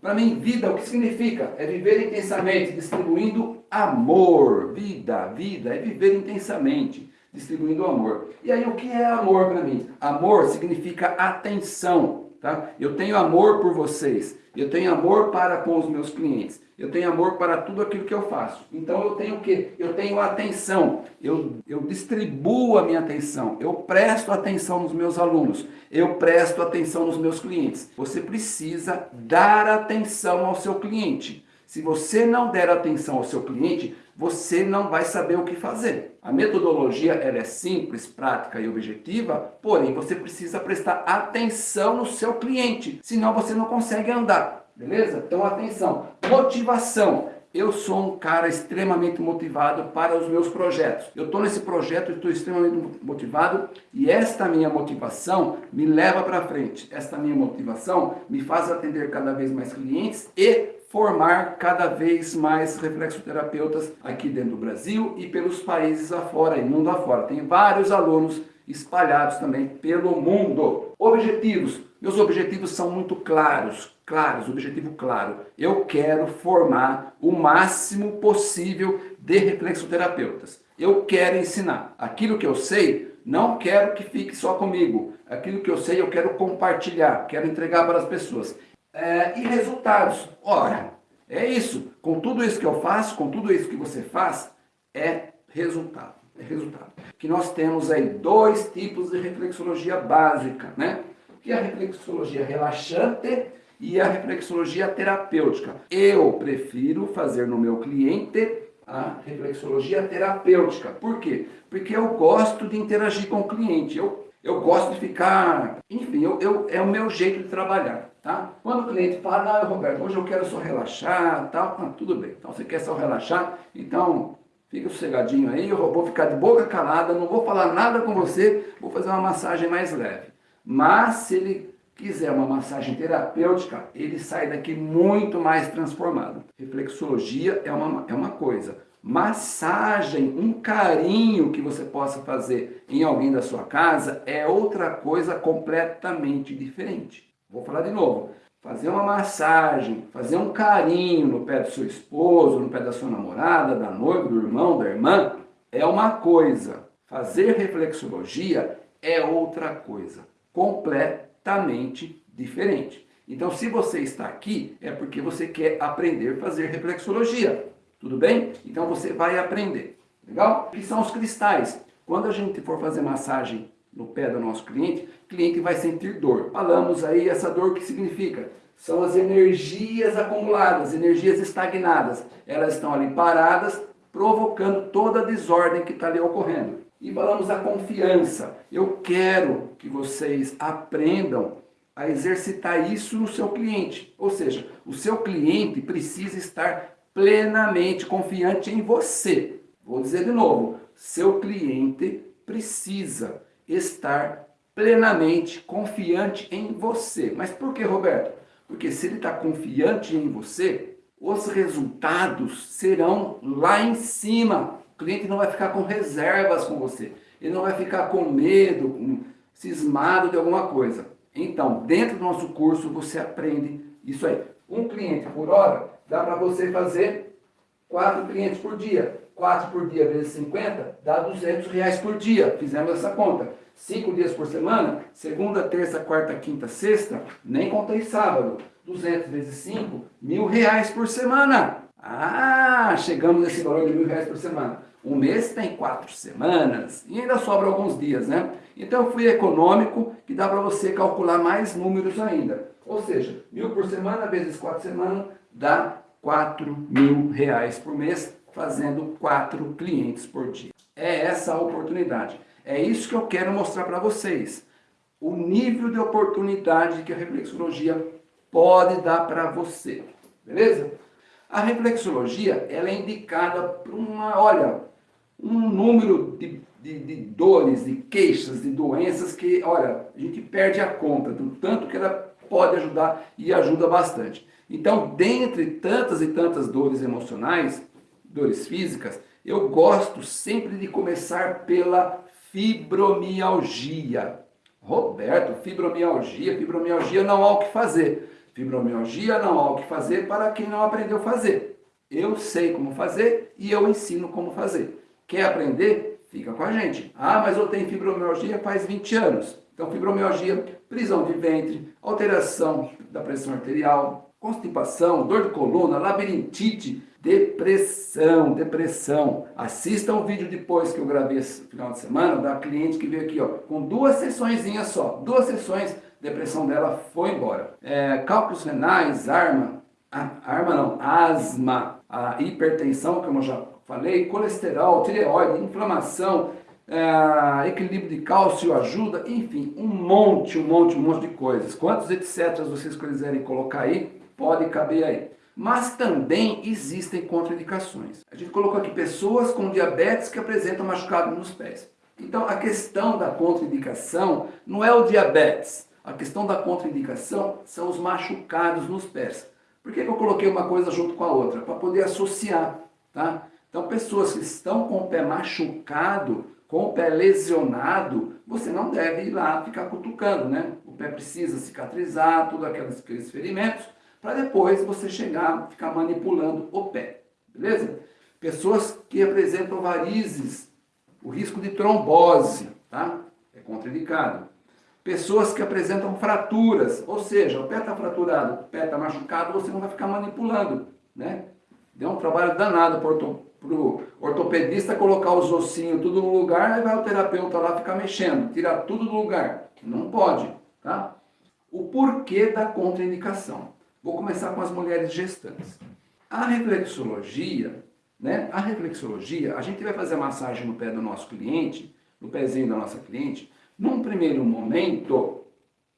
Para mim, vida, o que significa? É viver intensamente, distribuindo amor. Vida, vida, é viver intensamente, distribuindo amor. E aí, o que é amor para mim? Amor significa atenção, tá? Eu tenho amor por vocês, eu tenho amor para com os meus clientes, eu tenho amor para tudo aquilo que eu faço. Então eu tenho o quê? Eu tenho atenção, eu, eu distribuo a minha atenção, eu presto atenção nos meus alunos, eu presto atenção nos meus clientes. Você precisa dar atenção ao seu cliente. Se você não der atenção ao seu cliente, você não vai saber o que fazer. A metodologia ela é simples, prática e objetiva, porém você precisa prestar atenção no seu cliente, senão você não consegue andar. Beleza? Então atenção, motivação. Eu sou um cara extremamente motivado para os meus projetos. Eu estou nesse projeto, estou extremamente motivado e esta minha motivação me leva para frente. Esta minha motivação me faz atender cada vez mais clientes e formar cada vez mais reflexoterapeutas aqui dentro do Brasil e pelos países afora e mundo afora. Tem vários alunos espalhados também pelo mundo. Objetivos. Meus objetivos são muito claros, claros, objetivo claro. Eu quero formar o máximo possível de reflexoterapeutas. Eu quero ensinar. Aquilo que eu sei, não quero que fique só comigo. Aquilo que eu sei, eu quero compartilhar, quero entregar para as pessoas. É, e resultados? Ora, é isso. Com tudo isso que eu faço, com tudo isso que você faz, é resultado. É resultado. Que nós temos aí dois tipos de reflexologia básica, né? que é a reflexologia relaxante e a reflexologia terapêutica. Eu prefiro fazer no meu cliente a reflexologia terapêutica. Por quê? Porque eu gosto de interagir com o cliente. Eu, eu gosto de ficar... Enfim, eu, eu, é o meu jeito de trabalhar. Tá? Quando o cliente fala, ah, Roberto, hoje eu quero só relaxar, tal, ah, tudo bem. Então, você quer só relaxar? Então, fica sossegadinho aí, eu vou ficar de boca calada, não vou falar nada com você, vou fazer uma massagem mais leve. Mas se ele quiser uma massagem terapêutica, ele sai daqui muito mais transformado. Reflexologia é uma, é uma coisa. Massagem, um carinho que você possa fazer em alguém da sua casa é outra coisa completamente diferente. Vou falar de novo. Fazer uma massagem, fazer um carinho no pé do seu esposo, no pé da sua namorada, da noiva, do irmão, da irmã, é uma coisa. Fazer reflexologia é outra coisa completamente diferente. Então, se você está aqui, é porque você quer aprender a fazer reflexologia. Tudo bem? Então, você vai aprender. Legal? Que são os cristais? Quando a gente for fazer massagem no pé do nosso cliente, o cliente vai sentir dor. Falamos aí essa dor que significa? São as energias acumuladas, energias estagnadas. Elas estão ali paradas, provocando toda a desordem que está ali ocorrendo. E falamos da confiança. Eu quero que vocês aprendam a exercitar isso no seu cliente. Ou seja, o seu cliente precisa estar plenamente confiante em você. Vou dizer de novo, seu cliente precisa estar plenamente confiante em você. Mas por que, Roberto? Porque se ele está confiante em você, os resultados serão lá em cima cliente não vai ficar com reservas com você. Ele não vai ficar com medo, cismado de alguma coisa. Então, dentro do nosso curso, você aprende isso aí. Um cliente por hora, dá para você fazer quatro clientes por dia. 4 por dia vezes 50 dá 200 reais por dia. Fizemos essa conta. 5 dias por semana, segunda, terça, quarta, quinta, sexta, nem contei sábado. 200 vezes 5, mil reais por semana. Ah, chegamos nesse valor de mil reais por semana. Um mês tem quatro semanas e ainda sobra alguns dias, né? Então eu fui econômico, que dá para você calcular mais números ainda. Ou seja, mil por semana vezes quatro semanas dá quatro mil reais por mês, fazendo quatro clientes por dia. É essa a oportunidade. É isso que eu quero mostrar para vocês. O nível de oportunidade que a reflexologia pode dar para você. Beleza? A reflexologia ela é indicada para uma, olha, um número de, de, de, dores, de queixas, de doenças que, olha, a gente perde a conta do tanto que ela pode ajudar e ajuda bastante. Então, dentre tantas e tantas dores emocionais, dores físicas, eu gosto sempre de começar pela fibromialgia. Roberto, fibromialgia, fibromialgia não há o que fazer. Fibromialgia não há o que fazer para quem não aprendeu a fazer. Eu sei como fazer e eu ensino como fazer. Quer aprender? Fica com a gente. Ah, mas eu tenho fibromialgia faz 20 anos. Então, fibromialgia, prisão de ventre, alteração da pressão arterial, constipação, dor de coluna, labirintite, depressão, depressão. Assista o vídeo depois que eu gravei esse final de semana da cliente que veio aqui, ó, com duas sessões só, duas sessões, depressão dela foi embora. É, cálculos renais, arma, arma não, asma, a hipertensão, como eu já falei, colesterol, tireoide, inflamação, é, equilíbrio de cálcio ajuda, enfim, um monte, um monte, um monte de coisas. Quantos etc vocês quiserem colocar aí, pode caber aí. Mas também existem contraindicações. A gente colocou aqui pessoas com diabetes que apresentam machucado nos pés. Então a questão da contraindicação não é o diabetes. A questão da contraindicação são os machucados nos pés. Por que, que eu coloquei uma coisa junto com a outra? Para poder associar, tá? Então pessoas que estão com o pé machucado, com o pé lesionado, você não deve ir lá ficar cutucando, né? O pé precisa cicatrizar, todos aqueles, ferimentos, para depois você chegar, ficar manipulando o pé, beleza? Pessoas que apresentam varizes, o risco de trombose, tá? É contraindicado. Pessoas que apresentam fraturas, ou seja, o pé está fraturado, o pé está machucado, você não vai ficar manipulando, né? Deu um trabalho danado para o ortopedista colocar os ossinhos tudo no lugar, aí vai o terapeuta lá ficar mexendo, tirar tudo do lugar. Não pode, tá? O porquê da contraindicação. Vou começar com as mulheres gestantes. A reflexologia, né? A reflexologia, a gente vai fazer a massagem no pé do nosso cliente, no pezinho da nossa cliente. Num primeiro momento,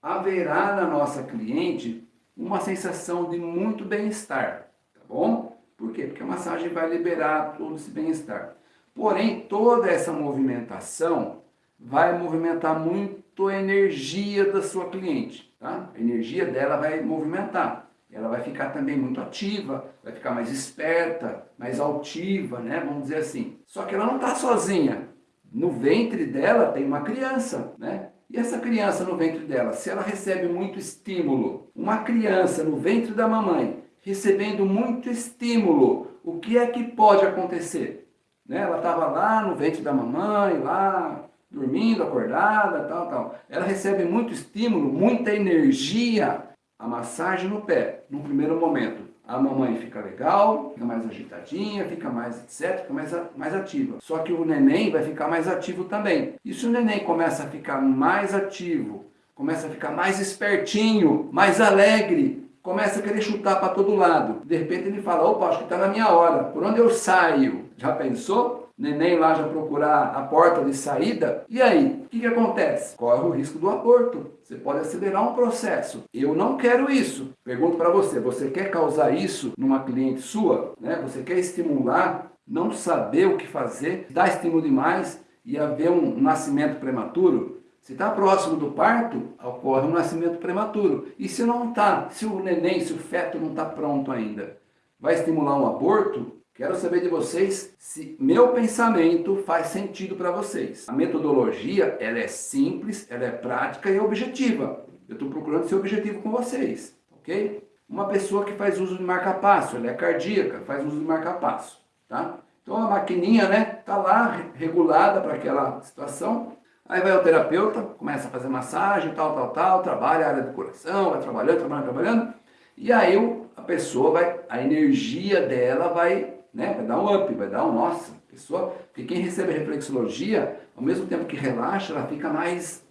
haverá na nossa cliente uma sensação de muito bem-estar, tá bom? Por quê? Porque a massagem vai liberar todo esse bem-estar. Porém, toda essa movimentação vai movimentar muito a energia da sua cliente. Tá? A energia dela vai movimentar. Ela vai ficar também muito ativa, vai ficar mais esperta, mais altiva, né? vamos dizer assim. Só que ela não está sozinha. No ventre dela tem uma criança, né? E essa criança no ventre dela, se ela recebe muito estímulo, uma criança no ventre da mamãe, recebendo muito estímulo, o que é que pode acontecer? Né? Ela estava lá no ventre da mamãe, lá dormindo, acordada, tal, tal. Ela recebe muito estímulo, muita energia. A massagem no pé, no primeiro momento, a mamãe fica legal, fica mais agitadinha, fica mais etc, fica mais, mais ativa. Só que o neném vai ficar mais ativo também. E se o neném começa a ficar mais ativo, começa a ficar mais espertinho, mais alegre, começa a querer chutar para todo lado. De repente ele fala, opa, acho que está na minha hora, por onde eu saio? Já pensou? Neném lá já procurar a porta de saída? E aí, o que, que acontece? Corre o risco do aborto. Você pode acelerar um processo. Eu não quero isso. Pergunto para você, você quer causar isso numa cliente sua? Né? Você quer estimular, não saber o que fazer, dar estímulo demais e haver um nascimento prematuro? Se está próximo do parto, ocorre um nascimento prematuro. E se não está, se o neném, se o feto não está pronto ainda, vai estimular um aborto? Quero saber de vocês se meu pensamento faz sentido para vocês. A metodologia, ela é simples, ela é prática e objetiva. Eu estou procurando ser objetivo com vocês, ok? Uma pessoa que faz uso de marca-passo, ela é cardíaca, faz uso de marca-passo, tá? Então a maquininha, né, está lá regulada para aquela situação, Aí vai o terapeuta, começa a fazer massagem, tal, tal, tal, trabalha a área do coração, vai trabalhando, trabalhando, trabalhando. E aí a pessoa vai, a energia dela vai, né, vai dar um up, vai dar um, nossa, pessoa, porque quem recebe a reflexologia, ao mesmo tempo que relaxa, ela fica mais,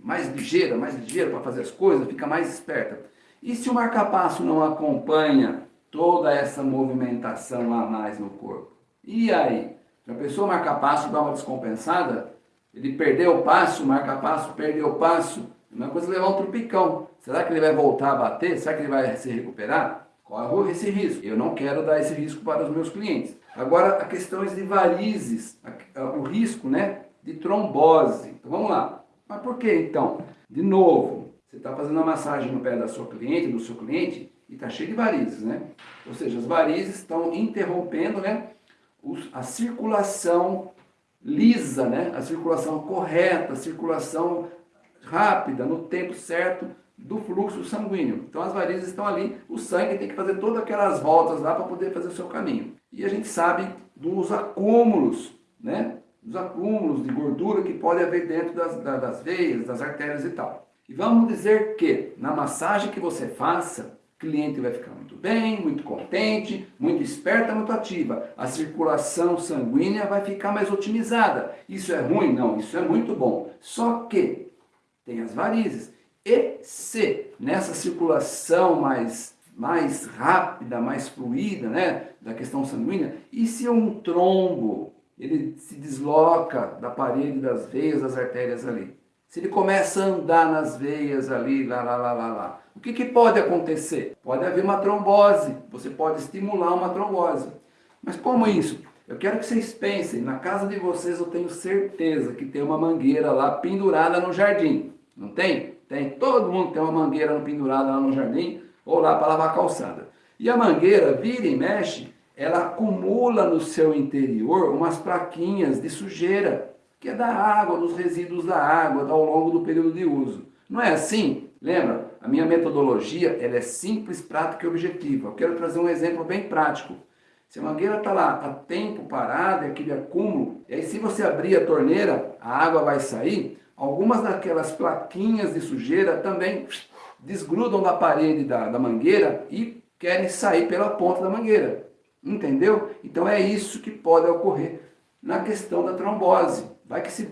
mais ligeira, mais ligeira para fazer as coisas, fica mais esperta. E se o marcapasso não acompanha toda essa movimentação a mais no corpo? E aí? Se a pessoa marca passo dá uma descompensada, ele perdeu o passo, marca passo, perdeu o passo. É uma coisa levar um tropicão. Será que ele vai voltar a bater? Será que ele vai se recuperar? Corre esse risco. Eu não quero dar esse risco para os meus clientes. Agora, a questões de varizes, o risco né, de trombose. Então vamos lá. Mas por que então? De novo, você está fazendo a massagem no pé da sua cliente, do seu cliente, e está cheio de varizes, né? Ou seja, as varizes estão interrompendo né, a circulação lisa, né? a circulação correta, a circulação rápida, no tempo certo do fluxo sanguíneo. Então as varizes estão ali, o sangue tem que fazer todas aquelas voltas lá para poder fazer o seu caminho. E a gente sabe dos acúmulos, né? Dos acúmulos de gordura que pode haver dentro das, das veias, das artérias e tal. E vamos dizer que na massagem que você faça, cliente vai ficar muito bem, muito contente, muito esperta, muito ativa. A circulação sanguínea vai ficar mais otimizada. Isso é ruim? Não, isso é muito bom. Só que tem as varizes. E se nessa circulação mais, mais rápida, mais fluida, né, da questão sanguínea, e se um trombo, ele se desloca da parede das veias, das artérias ali? Se ele começa a andar nas veias ali, lá, lá, lá, lá, lá, o que, que pode acontecer? Pode haver uma trombose, você pode estimular uma trombose. Mas como isso? Eu quero que vocês pensem, na casa de vocês eu tenho certeza que tem uma mangueira lá pendurada no jardim. Não tem? Tem. Todo mundo tem uma mangueira pendurada lá no jardim ou lá para lavar a calçada. E a mangueira, vira e mexe, ela acumula no seu interior umas plaquinhas de sujeira, que é da água, dos resíduos da água ao longo do período de uso. Não é assim? Lembra? A minha metodologia ela é simples, prática e objetiva. Eu quero trazer um exemplo bem prático. Se a mangueira está lá, está tempo parada, é aquele acúmulo, e aí se você abrir a torneira, a água vai sair, algumas daquelas plaquinhas de sujeira também desgrudam da parede da, da mangueira e querem sair pela ponta da mangueira. Entendeu? Então é isso que pode ocorrer na questão da trombose. Vai que se,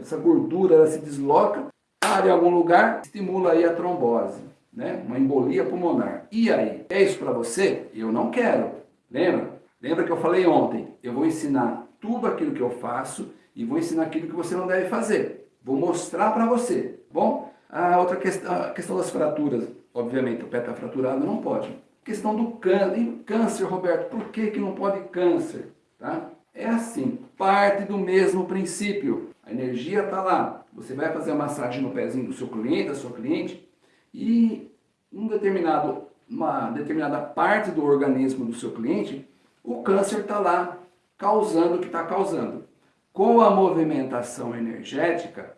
essa gordura ela se desloca, para em algum lugar, estimula aí a trombose, né? uma embolia pulmonar. E aí, é isso para você? Eu não quero. Lembra? Lembra que eu falei ontem? Eu vou ensinar tudo aquilo que eu faço e vou ensinar aquilo que você não deve fazer. Vou mostrar para você, bom? A outra questão, a questão das fraturas, obviamente, o pé está fraturado, não pode. Questão do câncer. Câncer, Roberto, por que, que não pode câncer? Tá? É assim, parte do mesmo princípio. A energia está lá. Você vai fazer a massagem no pezinho do seu cliente, da sua cliente, e um determinado, uma determinada parte do organismo do seu cliente, o câncer está lá causando o que está causando. Com a movimentação energética,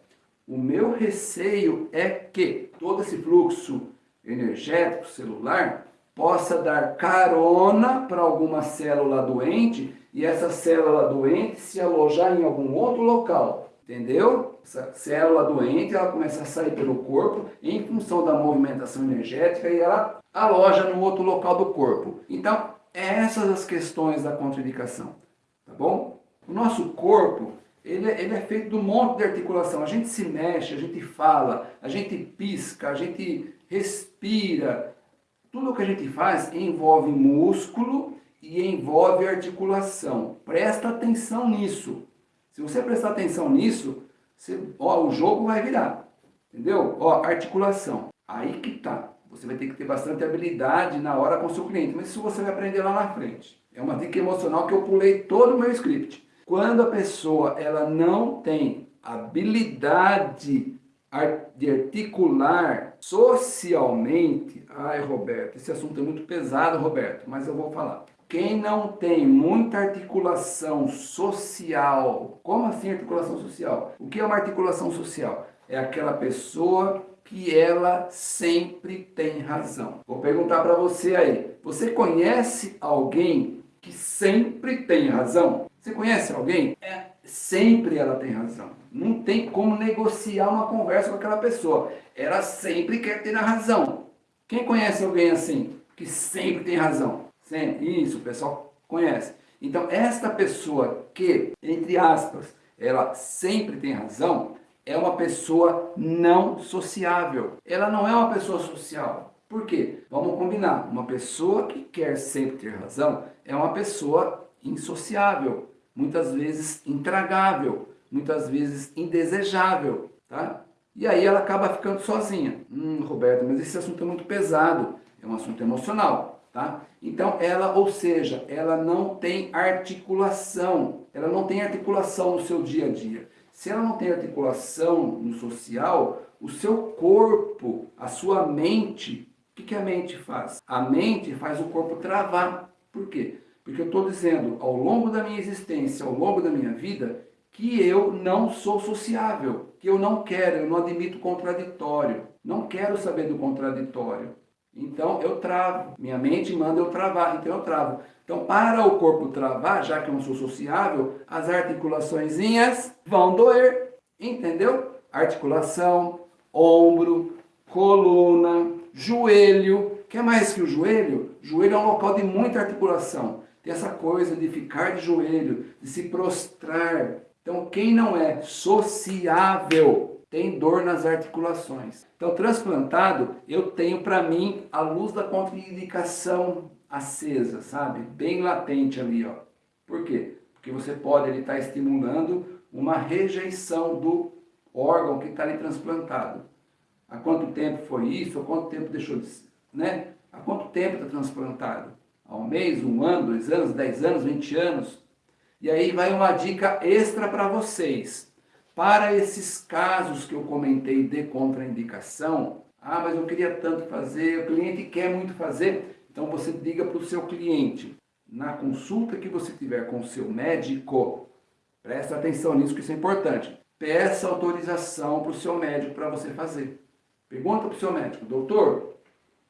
o meu receio é que todo esse fluxo energético celular possa dar carona para alguma célula doente e essa célula doente se alojar em algum outro local. Entendeu? Essa célula doente ela começa a sair pelo corpo em função da movimentação energética e ela aloja no outro local do corpo. Então, essas as questões da contraindicação, tá bom? O nosso corpo, ele, é, ele é feito de um monte de articulação. A gente se mexe, a gente fala, a gente pisca, a gente respira, tudo o que a gente faz envolve músculo e envolve articulação. Presta atenção nisso. Se você prestar atenção nisso, você, ó, o jogo vai virar. Entendeu? Ó, articulação. Aí que tá. Você vai ter que ter bastante habilidade na hora com o seu cliente. Mas isso você vai aprender lá na frente. É uma dica emocional que eu pulei todo o meu script. Quando a pessoa ela não tem habilidade de articular socialmente, ai Roberto, esse assunto é muito pesado Roberto, mas eu vou falar. Quem não tem muita articulação social, como assim articulação social? O que é uma articulação social? É aquela pessoa que ela sempre tem razão. Vou perguntar para você aí, você conhece alguém que sempre tem razão? Você conhece alguém? É, sempre ela tem razão. Não tem como negociar uma conversa com aquela pessoa. Ela sempre quer ter a razão. Quem conhece alguém assim, que sempre tem razão? Sempre. Isso, o pessoal conhece. Então, esta pessoa que, entre aspas, ela sempre tem razão, é uma pessoa não sociável. Ela não é uma pessoa social. Por quê? Vamos combinar. Uma pessoa que quer sempre ter razão é uma pessoa insociável, muitas vezes intragável, muitas vezes indesejável, tá? E aí ela acaba ficando sozinha. Hum, Roberto, mas esse assunto é muito pesado, é um assunto emocional, tá? Então ela, ou seja, ela não tem articulação, ela não tem articulação no seu dia a dia. Se ela não tem articulação no social, o seu corpo, a sua mente, o que, a mente faz? A mente faz o corpo travar. Por quê? Porque eu estou dizendo, ao longo da minha existência, ao longo da minha vida, que eu não sou sociável, que eu não quero, eu não admito contraditório. Não quero saber do contraditório. Então eu travo. Minha mente manda eu travar, então eu travo. Então, para o corpo travar, já que eu não sou sociável, as articulaçõezinhas vão doer. Entendeu? Articulação, ombro, coluna, joelho. Quer mais que o joelho? Joelho é um local de muita articulação. Tem essa coisa de ficar de joelho, de se prostrar. Então, quem não é sociável tem dor nas articulações. Então, transplantado, eu tenho para mim a luz da contraindicação acesa, sabe? Bem latente ali, ó. Por quê? Porque você pode estar tá estimulando uma rejeição do órgão que está ali transplantado. Há quanto tempo foi isso? Há quanto tempo deixou de... Né? Há quanto tempo está transplantado? Há um mês, um ano, dois anos, dez anos, vinte anos? E aí vai uma dica extra para vocês. Para esses casos que eu comentei de contraindicação, ah, mas eu queria tanto fazer, o cliente quer muito fazer, então você diga para o seu cliente, na consulta que você tiver com o seu médico, presta atenção nisso que isso é importante, peça autorização para o seu médico para você fazer. Pergunta para o seu médico, doutor,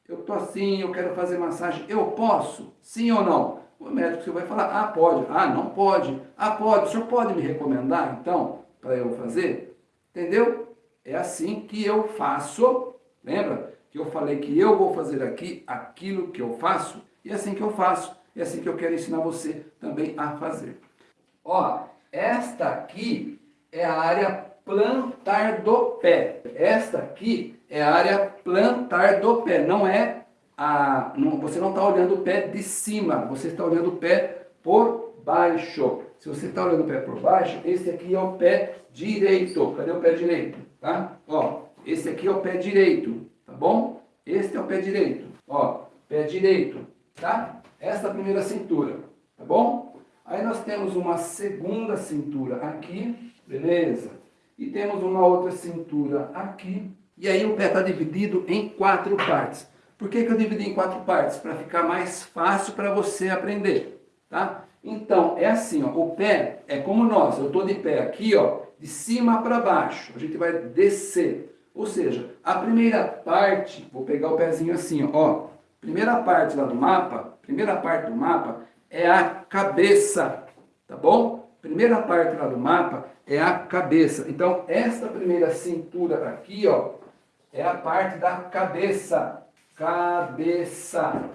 eu estou assim, eu quero fazer massagem, eu posso? Sim ou não? O médico vai falar, ah, pode, ah, não pode, ah, pode, o senhor pode me recomendar, então? Para eu fazer? Entendeu? É assim que eu faço. Lembra que eu falei que eu vou fazer aqui aquilo que eu faço? E é assim que eu faço. É assim que eu quero ensinar você também a fazer. Ó, esta aqui é a área plantar do pé. Esta aqui é a área plantar do pé. Não é a... Não, você não está olhando o pé de cima. Você está olhando o pé por baixo. Se você está olhando o pé por baixo, esse aqui é o pé direito. Cadê o pé direito? Tá? Ó, esse aqui é o pé direito, tá bom? Este é o pé direito. Ó, pé direito, tá? Essa é a primeira cintura, tá bom? Aí nós temos uma segunda cintura aqui, beleza? E temos uma outra cintura aqui. E aí o pé está dividido em quatro partes. Por que, que eu dividi em quatro partes? Para ficar mais fácil para você aprender, tá? Então, é assim, ó, o pé é como nós, eu estou de pé aqui, ó, de cima para baixo, a gente vai descer. Ou seja, a primeira parte, vou pegar o pezinho assim, ó, primeira parte lá do mapa, primeira parte do mapa é a cabeça, tá bom? Primeira parte lá do mapa é a cabeça. Então, esta primeira cintura aqui, ó, é a parte da cabeça. Cabeça.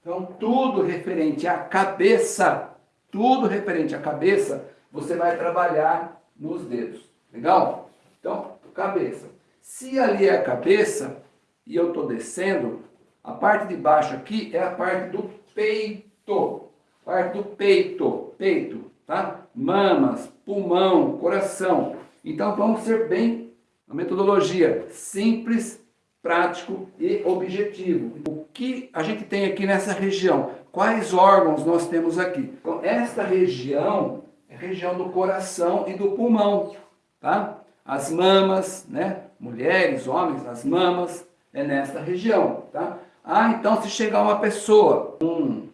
Então, tudo referente à cabeça tudo referente à cabeça, você vai trabalhar nos dedos. Legal? Então, cabeça. Se ali é a cabeça e eu estou descendo, a parte de baixo aqui é a parte do peito. Parte do peito. Peito, tá? Mamas, pulmão, coração. Então vamos ser bem a metodologia simples, prático e objetivo. O que a gente tem aqui nessa região? Quais órgãos nós temos aqui? Então, esta região é região do coração e do pulmão, tá? As mamas, né? Mulheres, homens, as mamas, é nesta região, tá? Ah, então se chegar uma pessoa com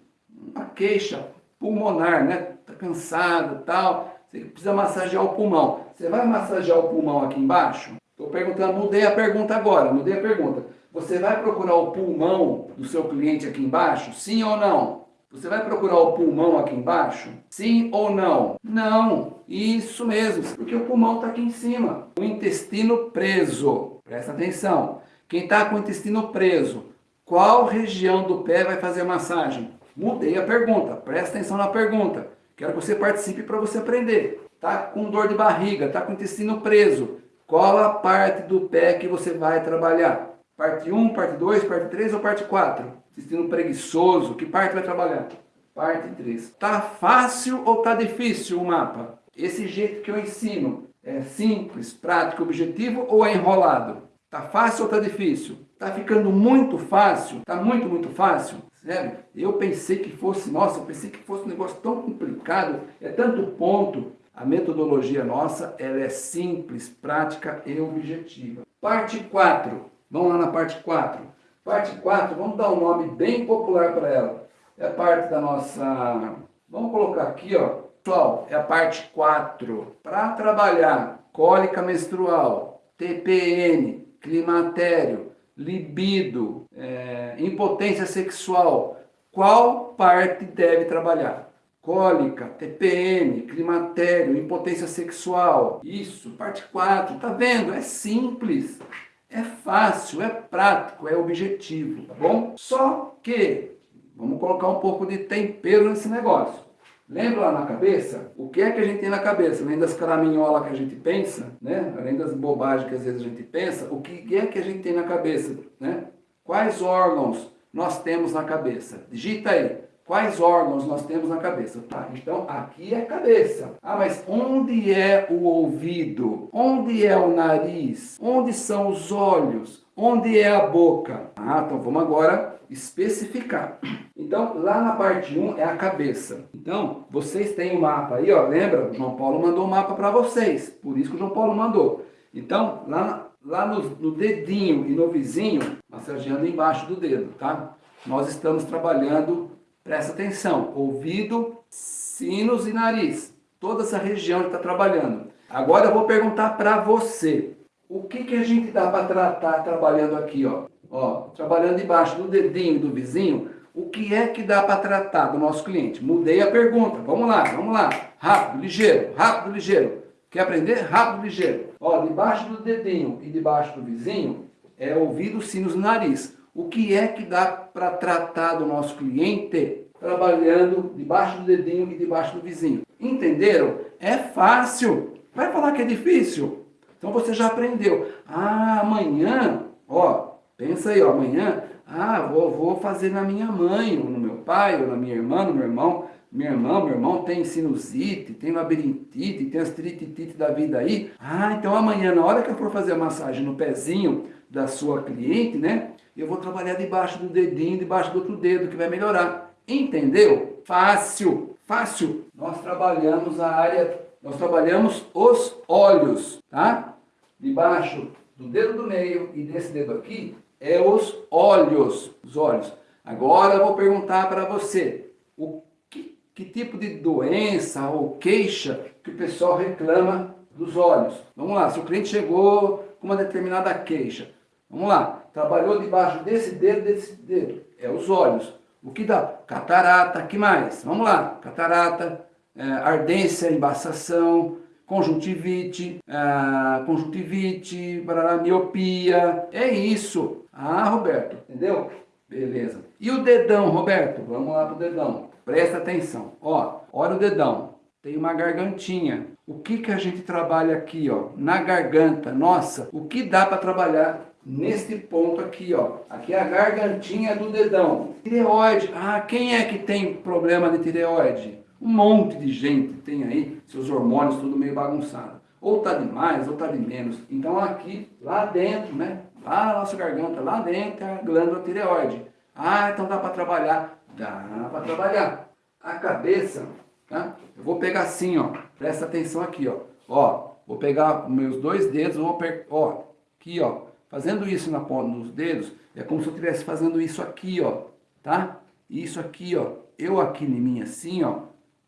uma queixa pulmonar, né? Tá cansado tal, você precisa massagear o pulmão. Você vai massagear o pulmão aqui embaixo? Estou perguntando, mudei a pergunta agora, mudei a pergunta. Você vai procurar o pulmão do seu cliente aqui embaixo? Sim ou não? Você vai procurar o pulmão aqui embaixo? Sim ou não? Não. Isso mesmo, porque o pulmão está aqui em cima. O intestino preso. Presta atenção. Quem está com o intestino preso, qual região do pé vai fazer massagem? Mudei a pergunta. Presta atenção na pergunta. Quero que você participe para você aprender. Tá com dor de barriga, tá com o intestino preso. Qual a parte do pé que você vai trabalhar? Parte 1, parte 2, parte 3 ou parte 4? Intestino preguiçoso, que parte vai trabalhar? Parte 3. Tá fácil ou tá difícil o mapa? Esse jeito que eu ensino é simples, prático, objetivo ou é enrolado? Tá fácil ou tá difícil? Tá ficando muito fácil? Tá muito, muito fácil? Sério? Eu pensei que fosse, nossa, eu pensei que fosse um negócio tão complicado, é tanto ponto. A metodologia nossa, ela é simples, prática e objetiva. Parte 4. Vamos lá na parte 4. Parte 4, vamos dar um nome bem popular para ela. É a parte da nossa... Vamos colocar aqui, ó. Pessoal, é a parte 4. Para trabalhar cólica menstrual, TPN, climatério, libido, é, impotência sexual, qual parte deve trabalhar? Cólica, TPM, climatério, impotência sexual. Isso, parte 4. Tá vendo? É simples. É fácil, é prático, é objetivo, tá bom? Só que, vamos colocar um pouco de tempero nesse negócio. Lembra lá na cabeça? O que é que a gente tem na cabeça? Além das caraminholas que a gente pensa, né? além das bobagens que às vezes a gente pensa, o que é que a gente tem na cabeça? Né? Quais órgãos nós temos na cabeça? Digita aí. Quais órgãos nós temos na cabeça? Tá, então aqui é a cabeça. Ah, mas onde é o ouvido? Onde é o nariz? Onde são os olhos? Onde é a boca? Ah, então vamos agora especificar. Então, lá na parte 1 é a cabeça. Então, vocês têm o um mapa aí, ó, lembra? O João Paulo mandou o um mapa para vocês, por isso que o João Paulo mandou. Então, lá, lá no, no dedinho e no vizinho, massageando embaixo do dedo, tá? Nós estamos trabalhando Presta atenção, ouvido, sinos e nariz. Toda essa região está trabalhando. Agora eu vou perguntar para você. O que, que a gente dá para tratar trabalhando aqui, ó? Ó, trabalhando debaixo do dedinho do vizinho, o que é que dá para tratar do nosso cliente? Mudei a pergunta. Vamos lá, vamos lá. Rápido, ligeiro, rápido, ligeiro. Quer aprender? Rápido, ligeiro. Ó, debaixo do dedinho e debaixo do vizinho é ouvido, sinos e nariz. O que é que dá para tratar do nosso cliente trabalhando debaixo do dedinho e debaixo do vizinho? Entenderam? É fácil. Vai falar que é difícil? Então você já aprendeu. Ah, amanhã, ó, pensa aí, ó, amanhã, ah, vou, vou fazer na minha mãe, ou no meu pai, ou na minha irmã, no meu irmão. Minha irmã, meu irmão tem sinusite, tem labirintite, tem as trititite da vida aí. Ah, então amanhã, na hora que eu for fazer a massagem no pezinho da sua cliente, né? Eu vou trabalhar debaixo do dedinho, debaixo do outro dedo, que vai melhorar. Entendeu? Fácil, fácil. Nós trabalhamos a área, nós trabalhamos os olhos, tá? Debaixo do dedo do meio e desse dedo aqui é os olhos, os olhos. Agora eu vou perguntar para você, o que, que tipo de doença ou queixa que o pessoal reclama dos olhos? Vamos lá, se o cliente chegou com uma determinada queixa, vamos lá, Trabalhou debaixo desse dedo, desse dedo. É os olhos. O que dá? Catarata, que mais? Vamos lá. Catarata, é, ardência, embaçação, conjuntivite, é, conjuntivite, barará, miopia. É isso. Ah, Roberto, entendeu? Beleza. E o dedão, Roberto? Vamos lá pro dedão. Presta atenção. Ó, olha o dedão. Tem uma gargantinha. O que que a gente trabalha aqui, ó? Na garganta. Nossa, o que dá para trabalhar neste ponto aqui, ó. Aqui é a gargantinha do dedão. Tireoide. Ah, quem é que tem problema de tireoide? Um monte de gente tem aí seus hormônios tudo meio bagunçado. Ou tá de mais, ou tá de menos. Então aqui, lá dentro, né? Lá na nossa garganta, lá dentro é a glândula tireoide. Ah, então dá para trabalhar? Dá para trabalhar. A cabeça, tá? Eu vou pegar assim, ó. Presta atenção aqui, ó. Ó, vou pegar meus dois dedos, vou ó, aqui, ó Fazendo isso na ponta dos dedos, é como se eu estivesse fazendo isso aqui, ó, tá? Isso aqui, ó, eu aqui em mim assim, ó,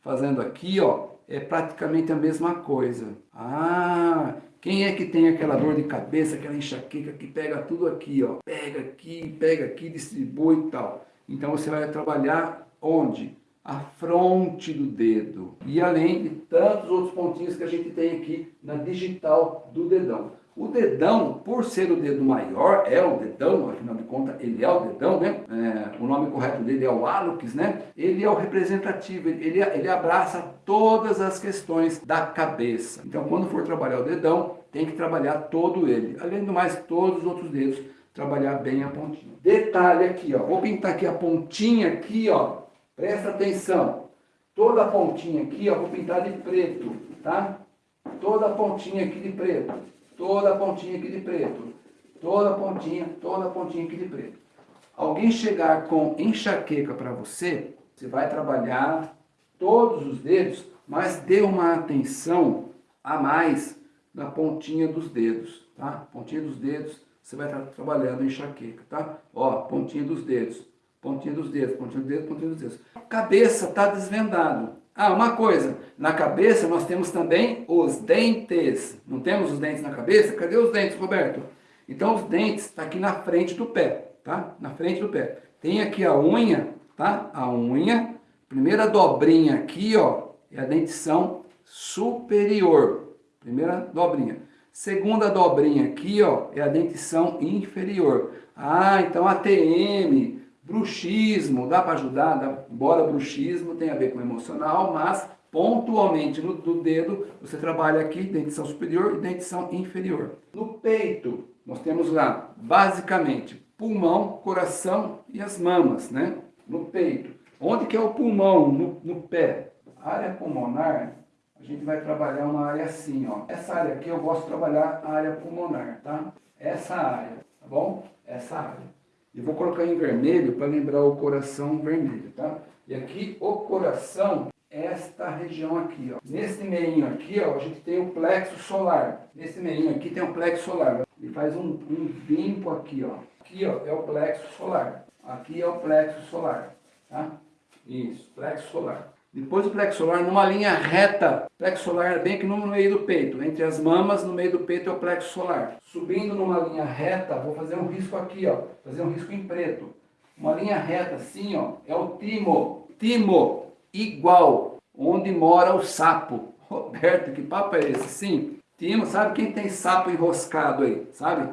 fazendo aqui, ó, é praticamente a mesma coisa. Ah, quem é que tem aquela dor de cabeça, aquela enxaqueca que pega tudo aqui, ó? Pega aqui, pega aqui, distribui e tal. Então você vai trabalhar onde? A fronte do dedo. E além de tantos outros pontinhos que a gente tem aqui na digital do dedão. O dedão, por ser o dedo maior, é o dedão, afinal de contas, ele é o dedão, né? É, o nome correto dele é o hálux, né? Ele é o representativo, ele, ele abraça todas as questões da cabeça. Então, quando for trabalhar o dedão, tem que trabalhar todo ele. Além do mais, todos os outros dedos, trabalhar bem a pontinha. Detalhe aqui, ó. Vou pintar aqui a pontinha aqui, ó. Presta atenção. Toda a pontinha aqui, ó, vou pintar de preto, tá? Toda a pontinha aqui de preto toda a pontinha aqui de preto, toda a pontinha, toda a pontinha aqui de preto. Alguém chegar com enxaqueca para você, você vai trabalhar todos os dedos, mas dê uma atenção a mais na pontinha dos dedos, tá? Pontinha dos dedos, você vai estar trabalhando enxaqueca, tá? Ó, pontinha dos dedos, pontinha dos dedos, pontinha dos dedos, pontinha dos dedos. Cabeça está desvendado. Ah, uma coisa, na cabeça nós temos também os dentes. Não temos os dentes na cabeça? Cadê os dentes, Roberto? Então os dentes estão tá aqui na frente do pé, tá? Na frente do pé. Tem aqui a unha, tá? A unha, primeira dobrinha aqui, ó, é a dentição superior. Primeira dobrinha. Segunda dobrinha aqui, ó, é a dentição inferior. Ah, então ATM, bruxismo, dá para ajudar? Dá, embora bruxismo tem a ver com emocional, mas pontualmente no, no dedo, você trabalha aqui dentição superior e dentição inferior. No peito, nós temos lá, basicamente, pulmão, coração e as mamas, né? No peito. Onde que é o pulmão? No, no pé. A área pulmonar, a gente vai trabalhar uma área assim, ó. Essa área aqui eu gosto de trabalhar a área pulmonar, tá? Essa área, tá bom? Essa área. E vou colocar em vermelho para lembrar o coração vermelho, tá? E aqui o coração esta região aqui, ó. Nesse meio aqui, ó, a gente tem o plexo solar. Nesse meio aqui tem o plexo solar. Ele faz um, um vínculo aqui, ó. Aqui, ó, é o plexo solar. Aqui é o plexo solar, tá? Isso, plexo solar. Depois o plexo solar numa linha reta. Plexo solar é bem aqui no meio do peito. Entre as mamas, no meio do peito é o plexo solar. Subindo numa linha reta, vou fazer um risco aqui, ó. Fazer um risco em preto. Uma linha reta assim, ó, é o timo. Timo igual onde mora o sapo. Roberto, que papo é esse? Sim, Timo, sabe quem tem sapo enroscado aí? Sabe?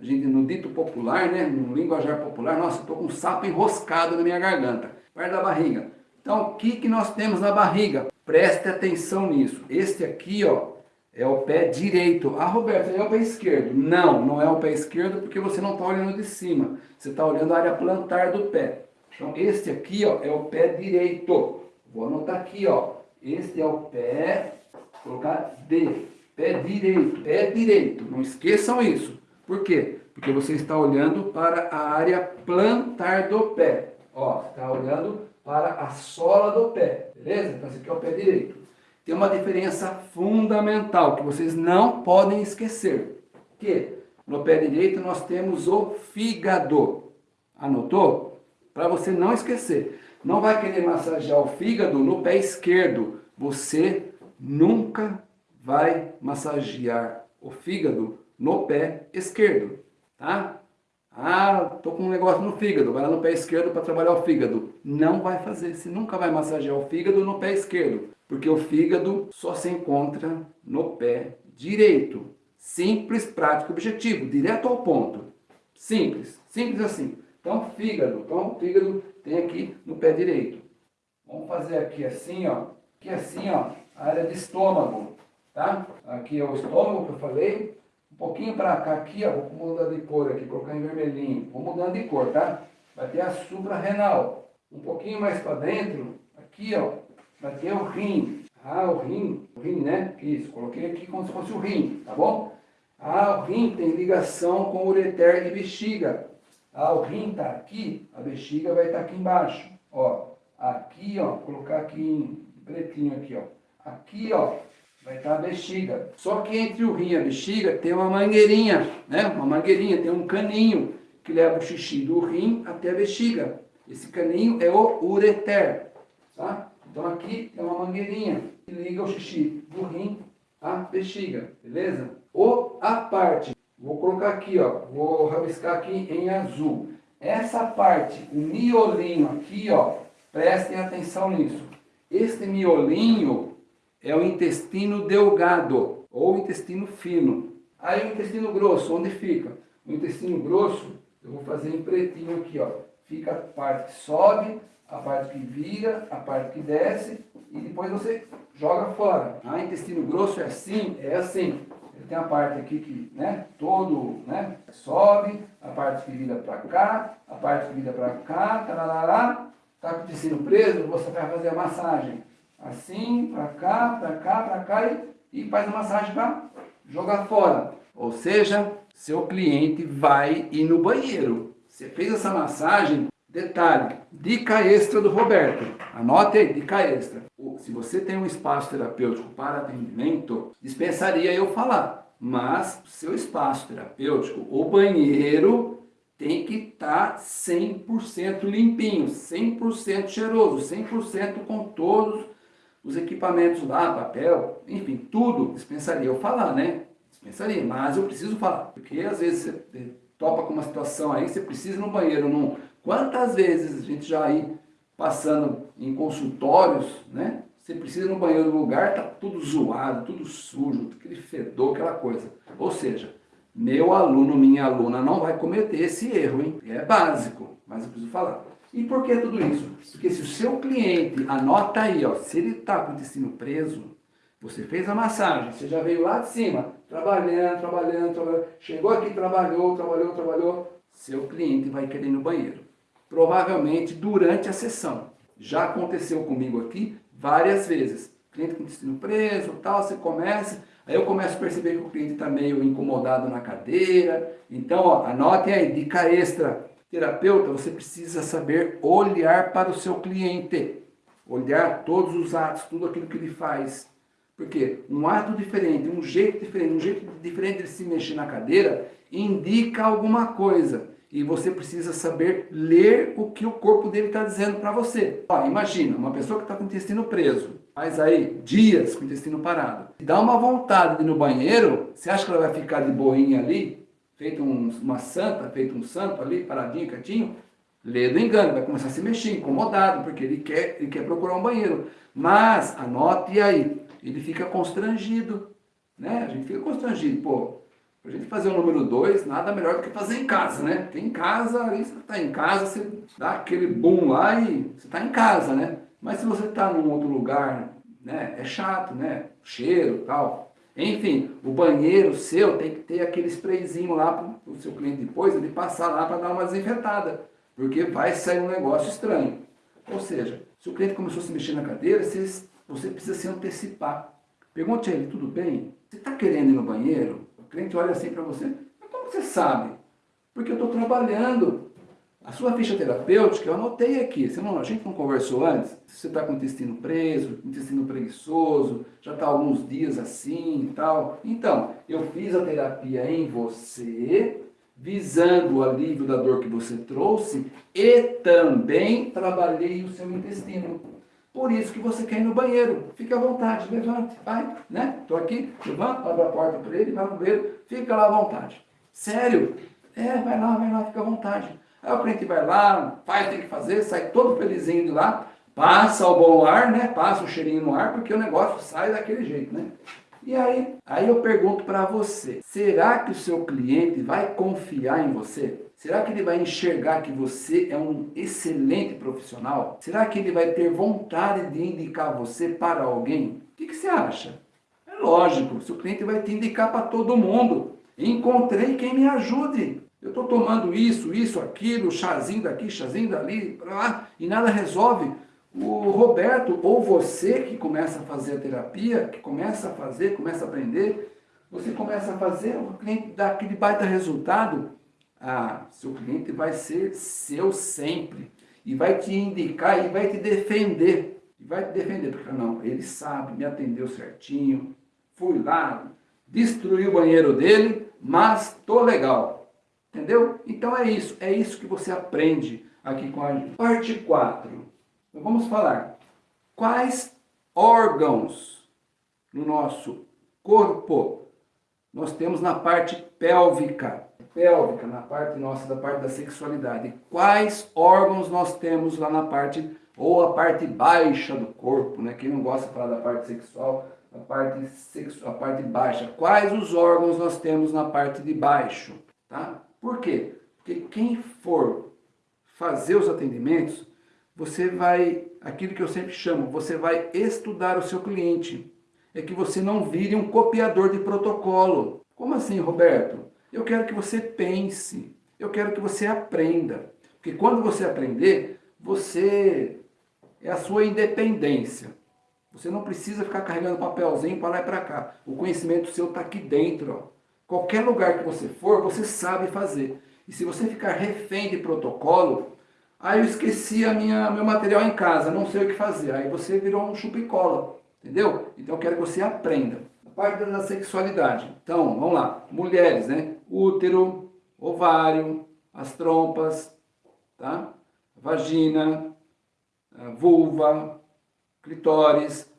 A gente, no dito popular, né? No linguajar popular, nossa, estou com um sapo enroscado na minha garganta, perto da barriga. Então, o que, que nós temos na barriga? Preste atenção nisso. Este aqui, ó, é o pé direito. Ah, Roberto, é o pé esquerdo. Não, não é o pé esquerdo porque você não está olhando de cima. Você está olhando a área plantar do pé. Então, este aqui, ó, é o pé direito. Vou anotar aqui, ó. Este é o pé, vou colocar D, pé direito, pé direito. Não esqueçam isso. Por quê? Porque você está olhando para a área plantar do pé. Ó, está olhando para a sola do pé, beleza? Então esse aqui é o pé direito. Tem uma diferença fundamental que vocês não podem esquecer. Que no pé direito nós temos o fígado. Anotou? Para você não esquecer não vai querer massagear o fígado no pé esquerdo. Você nunca vai massagear o fígado no pé esquerdo, tá? Ah, tô com um negócio no fígado, vai lá no pé esquerdo para trabalhar o fígado. Não vai fazer, você nunca vai massagear o fígado no pé esquerdo, porque o fígado só se encontra no pé direito. Simples, prático, objetivo, direto ao ponto. Simples, simples assim. Então, fígado. Então, fígado tem aqui no pé direito. Vamos fazer aqui assim, ó. Aqui assim, ó, a área de estômago, tá? Aqui é o estômago que eu falei. Pouquinho para cá aqui, ó, vou mudar de cor aqui, colocar em vermelhinho. Vou mudando de cor, tá? Vai ter a suprarrenal. Um pouquinho mais para dentro, aqui, ó, vai ter o rim. Ah, o rim, o rim, né? Isso, coloquei aqui como se fosse o rim, tá bom? Ah, o rim tem ligação com ureter e bexiga. Ah, o rim está aqui, a bexiga vai estar tá aqui embaixo. Ó, aqui, ó, colocar aqui em pretinho aqui, ó. Aqui, ó, vai estar a bexiga. Só que entre o rim e a bexiga tem uma mangueirinha, né? Uma mangueirinha, tem um caninho que leva o xixi do rim até a bexiga. Esse caninho é o ureter, tá? Então aqui tem uma mangueirinha que liga o xixi do rim à bexiga, beleza? Ou a parte Vou colocar aqui, ó, vou rabiscar aqui em azul. Essa parte, o miolinho aqui, ó, prestem atenção nisso. Este miolinho é o intestino delgado ou intestino fino. Aí o intestino grosso, onde fica? O intestino grosso, eu vou fazer em pretinho aqui, ó. Fica a parte que sobe, a parte que vira, a parte que desce e depois você joga fora. Ah, intestino grosso é assim? É assim. Ele tem a parte aqui que, né, todo, né, sobe, a parte que vira para cá, a parte que vira para cá, tarará, tá com o tecido preso, você vai fazer a massagem assim, para cá, para cá, para cá e, e faz a massagem para jogar fora. Ou seja, seu cliente vai ir no banheiro. Você fez essa massagem, detalhe, dica extra do Roberto. Anote aí, dica extra se você tem um espaço terapêutico para atendimento, dispensaria eu falar. Mas seu espaço terapêutico, o banheiro, tem que estar tá 100% limpinho, 100% cheiroso, 100% com todos os equipamentos lá, papel, enfim, tudo dispensaria eu falar, né? Pensaria, mas eu preciso falar. Porque às vezes você topa com uma situação aí, você precisa ir no banheiro. Não... Quantas vezes a gente já aí passando em consultórios, né? Você precisa ir no banheiro no lugar, tá tudo zoado, tudo sujo, aquele fedor, aquela coisa. Ou seja, meu aluno, minha aluna não vai cometer esse erro, hein? É básico, mas eu preciso falar. E por que tudo isso? Porque se o seu cliente, anota aí, ó, se ele está com o intestino preso, você fez a massagem, você já veio lá de cima, trabalhando, trabalhando, trabalhando, chegou aqui, trabalhou, trabalhou, trabalhou, seu cliente vai querer ir no banheiro. Provavelmente durante a sessão. Já aconteceu comigo aqui várias vezes. cliente com o intestino preso, tal, você começa, aí eu começo a perceber que o cliente está meio incomodado na cadeira. Então, ó, anotem aí, dica extra Terapeuta, você precisa saber olhar para o seu cliente. Olhar todos os atos, tudo aquilo que ele faz. Porque um ato diferente, um jeito diferente, um jeito diferente de se mexer na cadeira, indica alguma coisa. E você precisa saber ler o que o corpo dele está dizendo para você. Ó, imagina, uma pessoa que está com o intestino preso, faz aí dias com o intestino parado, dá uma vontade de ir no banheiro, você acha que ela vai ficar de boinha ali? Feito um, uma santa, feito um santo ali, paradinho, quietinho, lê do engano, vai começar a se mexer, incomodado, porque ele quer, ele quer procurar um banheiro. Mas, anote aí, ele fica constrangido, né? A gente fica constrangido, pô, a gente fazer o número 2, nada melhor do que fazer em casa, né? Porque em casa, aí você está em casa, você dá aquele boom lá e você está em casa, né? Mas se você está num outro lugar, né? É chato, né? Cheiro tal. Enfim, o banheiro seu tem que ter aquele sprayzinho lá para o seu cliente depois, ele passar lá para dar uma desinfetada, porque vai sair um negócio estranho. Ou seja, se o cliente começou a se mexer na cadeira, você, precisa se antecipar. Pergunte a ele, tudo bem? Você está querendo ir no banheiro? O cliente olha assim para você, mas como você sabe? Porque eu estou trabalhando. A sua ficha terapêutica, eu anotei aqui, você não, a gente não conversou antes? Se você está com o intestino preso, intestino preguiçoso, já está alguns dias assim e tal. Então, eu fiz a terapia em você, visando o alívio da dor que você trouxe e também trabalhei o seu intestino. Por isso que você quer ir no banheiro. Fique à vontade, levante, vai, né? Estou aqui, levanta, abre a porta para ele, vai no banheiro, fica lá à vontade. Sério? É, vai lá, vai lá, fica à vontade. Aí o cliente vai lá, faz, tem que fazer, sai todo felizinho de lá, passa o bom ar, né? Passa o cheirinho no ar, porque o negócio sai daquele jeito, né? E aí, aí eu pergunto para você, será que o seu cliente vai confiar em você? Será que ele vai enxergar que você é um excelente profissional? Será que ele vai ter vontade de indicar você para alguém? O que, que você acha? É lógico, seu cliente vai te indicar para todo mundo. Encontrei quem me ajude. Eu estou tomando isso, isso, aquilo, chazinho daqui, chazinho dali, lá, e nada resolve. O Roberto, ou você que começa a fazer a terapia, que começa a fazer, começa a aprender, você começa a fazer, o cliente dá aquele baita resultado, ah, seu cliente vai ser seu sempre. E vai te indicar e vai te defender. E vai te defender, porque não, ele sabe, me atendeu certinho, fui lá, destruí o banheiro dele, mas tô legal. Entendeu? Então é isso, é isso que você aprende aqui com a gente. Parte 4. Então vamos falar quais órgãos no nosso corpo nós temos na parte pélvica. Pélvica, na parte nossa, da parte da sexualidade. Quais órgãos nós temos lá na parte, ou a parte baixa do corpo, né? Quem não gosta de falar da parte sexual, a parte, sexu a parte baixa. Quais os órgãos nós temos na parte de baixo, tá? Por quê? Porque quem for fazer os atendimentos, você vai, aquilo que eu sempre chamo, você vai estudar o seu cliente. É que você não vire um copiador de protocolo. Como assim, Roberto? Eu quero que você pense, eu quero que você aprenda. Porque quando você aprender, você é a sua independência. Você não precisa ficar carregando papelzinho para lá e para cá. O conhecimento seu está aqui dentro. Ó. Qualquer lugar que você for, você sabe fazer. E se você ficar refém de protocolo, aí eu esqueci a minha, meu material em casa, não sei o que fazer. Aí você virou um chupicola, entendeu? Então eu quero que você aprenda. A parte da sexualidade. Então, vamos lá. Mulheres, né? Útero, ovário, as trompas, tá? Vagina, vulva, clitóris,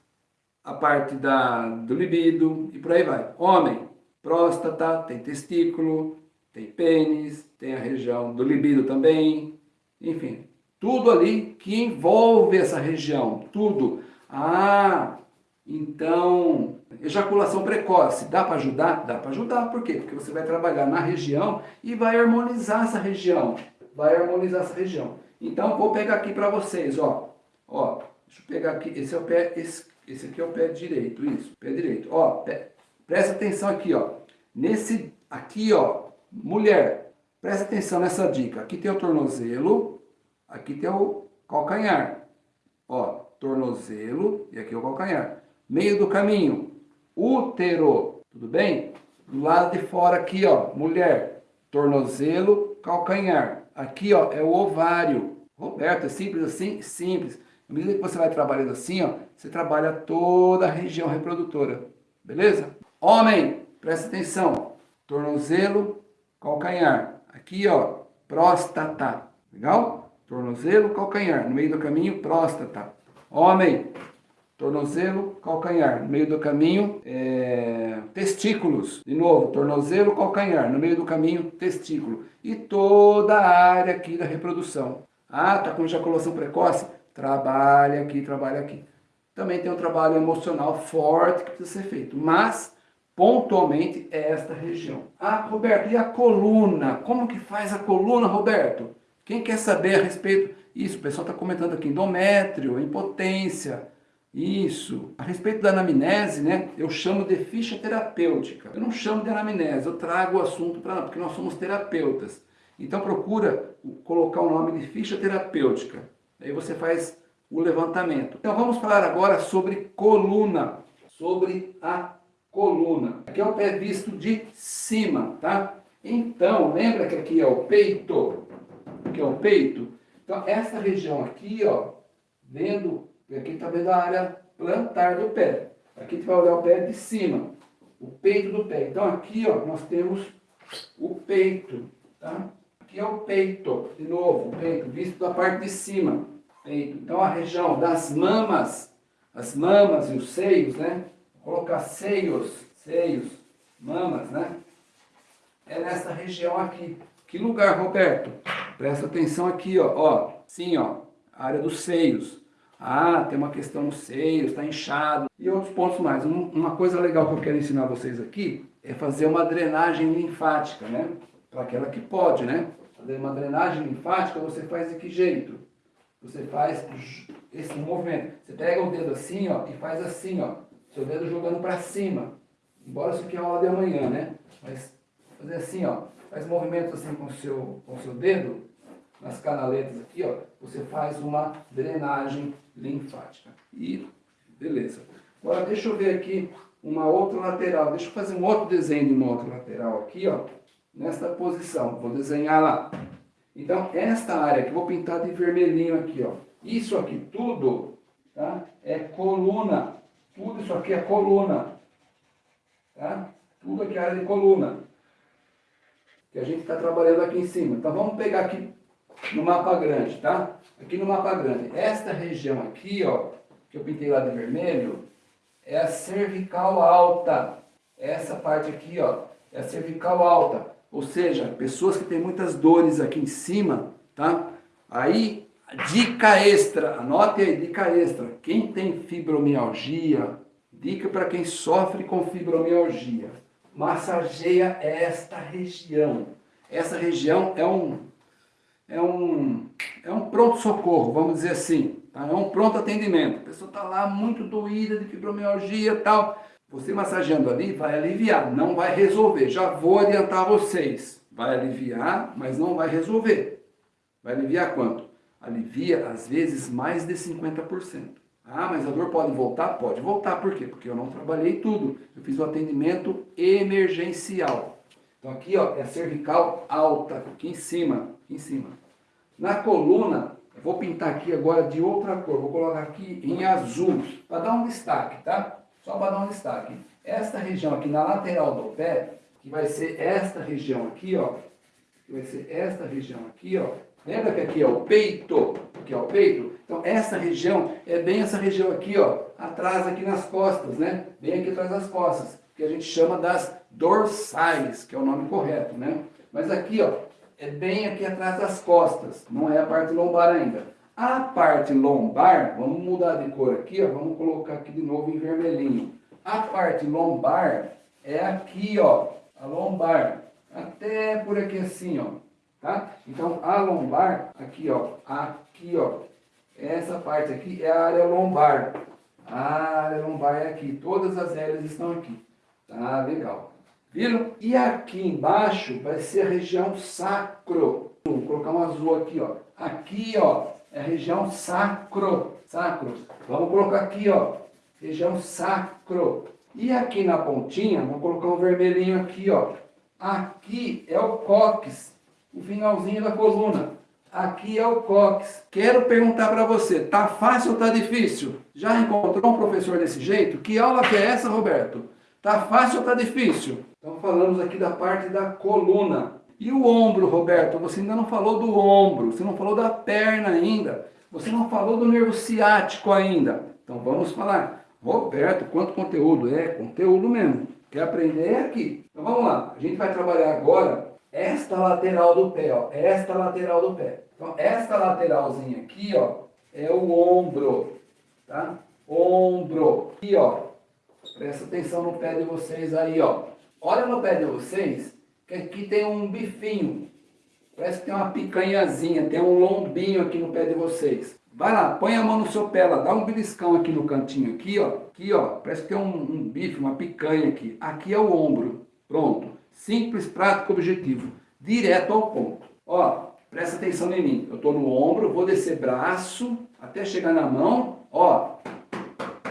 a parte da, do libido e por aí vai. Homem, próstata, tem testículo, tem pênis, tem a região do libido também, enfim, tudo ali que envolve essa região, tudo. Ah, então, ejaculação precoce, dá para ajudar? Dá para ajudar, por quê? Porque você vai trabalhar na região e vai harmonizar essa região, vai harmonizar essa região. Então, vou pegar aqui para vocês, ó, ó, deixa eu pegar aqui, esse é o pé, esse, esse aqui é o pé direito, isso, pé direito, ó, pé, presta atenção aqui, ó, nesse, aqui, ó, mulher, presta atenção nessa dica, aqui tem o tornozelo, aqui tem o calcanhar, ó, tornozelo e aqui o calcanhar. Meio do caminho, útero, tudo bem? Do lado de fora aqui, ó, mulher, tornozelo, calcanhar. Aqui, ó, é o ovário. Roberto, é simples assim? Simples. À medida que você vai trabalhando assim, ó, você trabalha toda a região reprodutora. Beleza? Homem, presta atenção. Tornozelo, calcanhar. Aqui, ó, próstata. Legal? Tornozelo, calcanhar. No meio do caminho, próstata. Homem, tornozelo, calcanhar. No meio do caminho, é... testículos. De novo, tornozelo, calcanhar. No meio do caminho, testículo. E toda a área aqui da reprodução. Ah, tá com ejaculação precoce? Trabalha aqui, trabalha aqui. Também tem um trabalho emocional forte que precisa ser feito. Mas, pontualmente, é esta região. Ah, Roberto, e a coluna? Como que faz a coluna, Roberto? Quem quer saber a respeito isso, o pessoal está comentando aqui, endométrio, impotência, isso. A respeito da anamnese, né, eu chamo de ficha terapêutica. Eu não chamo de anamnese, eu trago o assunto para porque nós somos terapeutas. Então procura colocar o nome de ficha terapêutica. Aí você faz o levantamento. Então vamos falar agora sobre coluna, sobre a coluna. Aqui é o pé visto de cima, tá? Então, lembra que aqui é o peito, aqui é o peito, então, essa região aqui, ó, vendo, aqui está vendo a área plantar do pé. Aqui gente vai olhar o pé de cima, o peito do pé. Então, aqui, ó, nós temos o peito, tá? Aqui é o peito, de novo, o peito, visto da parte de cima, peito. Então, a região das mamas, as mamas e os seios, né? Colocar seios, seios, mamas, né? É nessa região aqui. Que lugar, Roberto? Presta atenção aqui, ó, ó, sim, ó, área dos seios. Ah, tem uma questão nos seios, está inchado. E outros pontos mais. Um, uma coisa legal que eu quero ensinar vocês aqui é fazer uma drenagem linfática, né? Para aquela que pode, né? Fazer uma drenagem linfática você faz de que jeito? Você faz esse movimento. Você pega o dedo assim, ó, e faz assim, ó. Seu dedo jogando para cima. Embora isso aqui é aula de amanhã, né? Mas fazer assim, ó. Faz movimento assim com o seu, com seu dedo, nas canaletas aqui, ó. Você faz uma drenagem linfática. E, beleza. Agora, deixa eu ver aqui uma outra lateral. Deixa eu fazer um outro desenho de uma outra lateral aqui, ó. Nesta posição. Vou desenhar lá. Então, esta área que vou pintar de vermelhinho aqui, ó. Isso aqui tudo, tá? É coluna. Tudo isso aqui é coluna. Tá? Tudo aqui é área de coluna que a gente está trabalhando aqui em cima. Então vamos pegar aqui no mapa grande, tá? Aqui no mapa grande. Esta região aqui, ó, que eu pintei lá de vermelho, é a cervical alta. Essa parte aqui, ó, é a cervical alta. Ou seja, pessoas que têm muitas dores aqui em cima, tá? Aí, dica extra, anote aí, dica extra. Quem tem fibromialgia, dica para quem sofre com fibromialgia massageia esta região. Essa região é um, é um, é um pronto-socorro, vamos dizer assim. Tá? É um pronto atendimento. A pessoa está lá muito doída de fibromialgia e tal. Você massageando ali vai aliviar, não vai resolver. Já vou adiantar vocês. Vai aliviar, mas não vai resolver. Vai aliviar quanto? Alivia, às vezes, mais de 50%. Ah, mas a dor pode voltar? Pode voltar, por quê? Porque eu não trabalhei tudo. Eu fiz o atendimento emergencial. Então aqui ó, é a cervical alta, aqui em cima, aqui em cima. Na coluna, eu vou pintar aqui agora de outra cor, vou colocar aqui em azul, para dar um destaque, tá? Só para dar um destaque. Esta região aqui na lateral do pé, que vai ser esta região aqui, ó, que vai ser esta região aqui, ó. Lembra que aqui é o peito? Aqui é o peito? Então, essa região é bem essa região aqui, ó, atrás aqui nas costas, né? Bem aqui atrás das costas. que a gente chama das dorsais, que é o nome correto, né? Mas aqui, ó, é bem aqui atrás das costas, não é a parte lombar ainda. A parte lombar, vamos mudar de cor aqui, ó, vamos colocar aqui de novo em vermelhinho. A parte lombar é aqui, ó, a lombar, até por aqui assim, ó, tá? Então, a lombar, aqui, ó, aqui, ó, essa parte aqui é a área lombar. A área lombar é aqui, todas as hélices estão aqui. Tá, legal. Viram? E aqui embaixo vai ser a região sacro. Vou colocar um azul aqui, ó. Aqui, ó, é a região sacro. Sacro. Vamos colocar aqui, ó, região sacro. E aqui na pontinha, vamos colocar um vermelhinho aqui, ó. Aqui é o cóccix, o finalzinho da coluna. Aqui é o cóccix. Quero perguntar para você, tá fácil ou tá difícil? Já encontrou um professor desse jeito? Que aula que é essa, Roberto? Tá fácil ou tá difícil? Então falamos aqui da parte da coluna. E o ombro, Roberto? Você ainda não falou do ombro, você não falou da perna ainda, você não falou do nervo ciático ainda. Então vamos falar. Roberto, quanto conteúdo? É, conteúdo mesmo. Quer aprender é aqui. Então vamos lá. A gente vai trabalhar agora esta lateral do pé, ó. Esta lateral do pé. Então esta lateralzinha aqui, ó, é o ombro, tá? Ombro. Aqui, ó. Presta atenção no pé de vocês aí, ó. Olha no pé de vocês, que aqui tem um bifinho. Parece que tem uma picanhazinha, tem um lombinho aqui no pé de vocês. Vai lá, põe a mão no seu pé lá, dá um beliscão aqui no cantinho, aqui ó, aqui ó, parece que tem um, um bife, uma picanha aqui. Aqui é o ombro, pronto. Simples, prático, objetivo, direto ao ponto. Ó, presta atenção em mim, eu estou no ombro, vou descer braço, até chegar na mão, ó,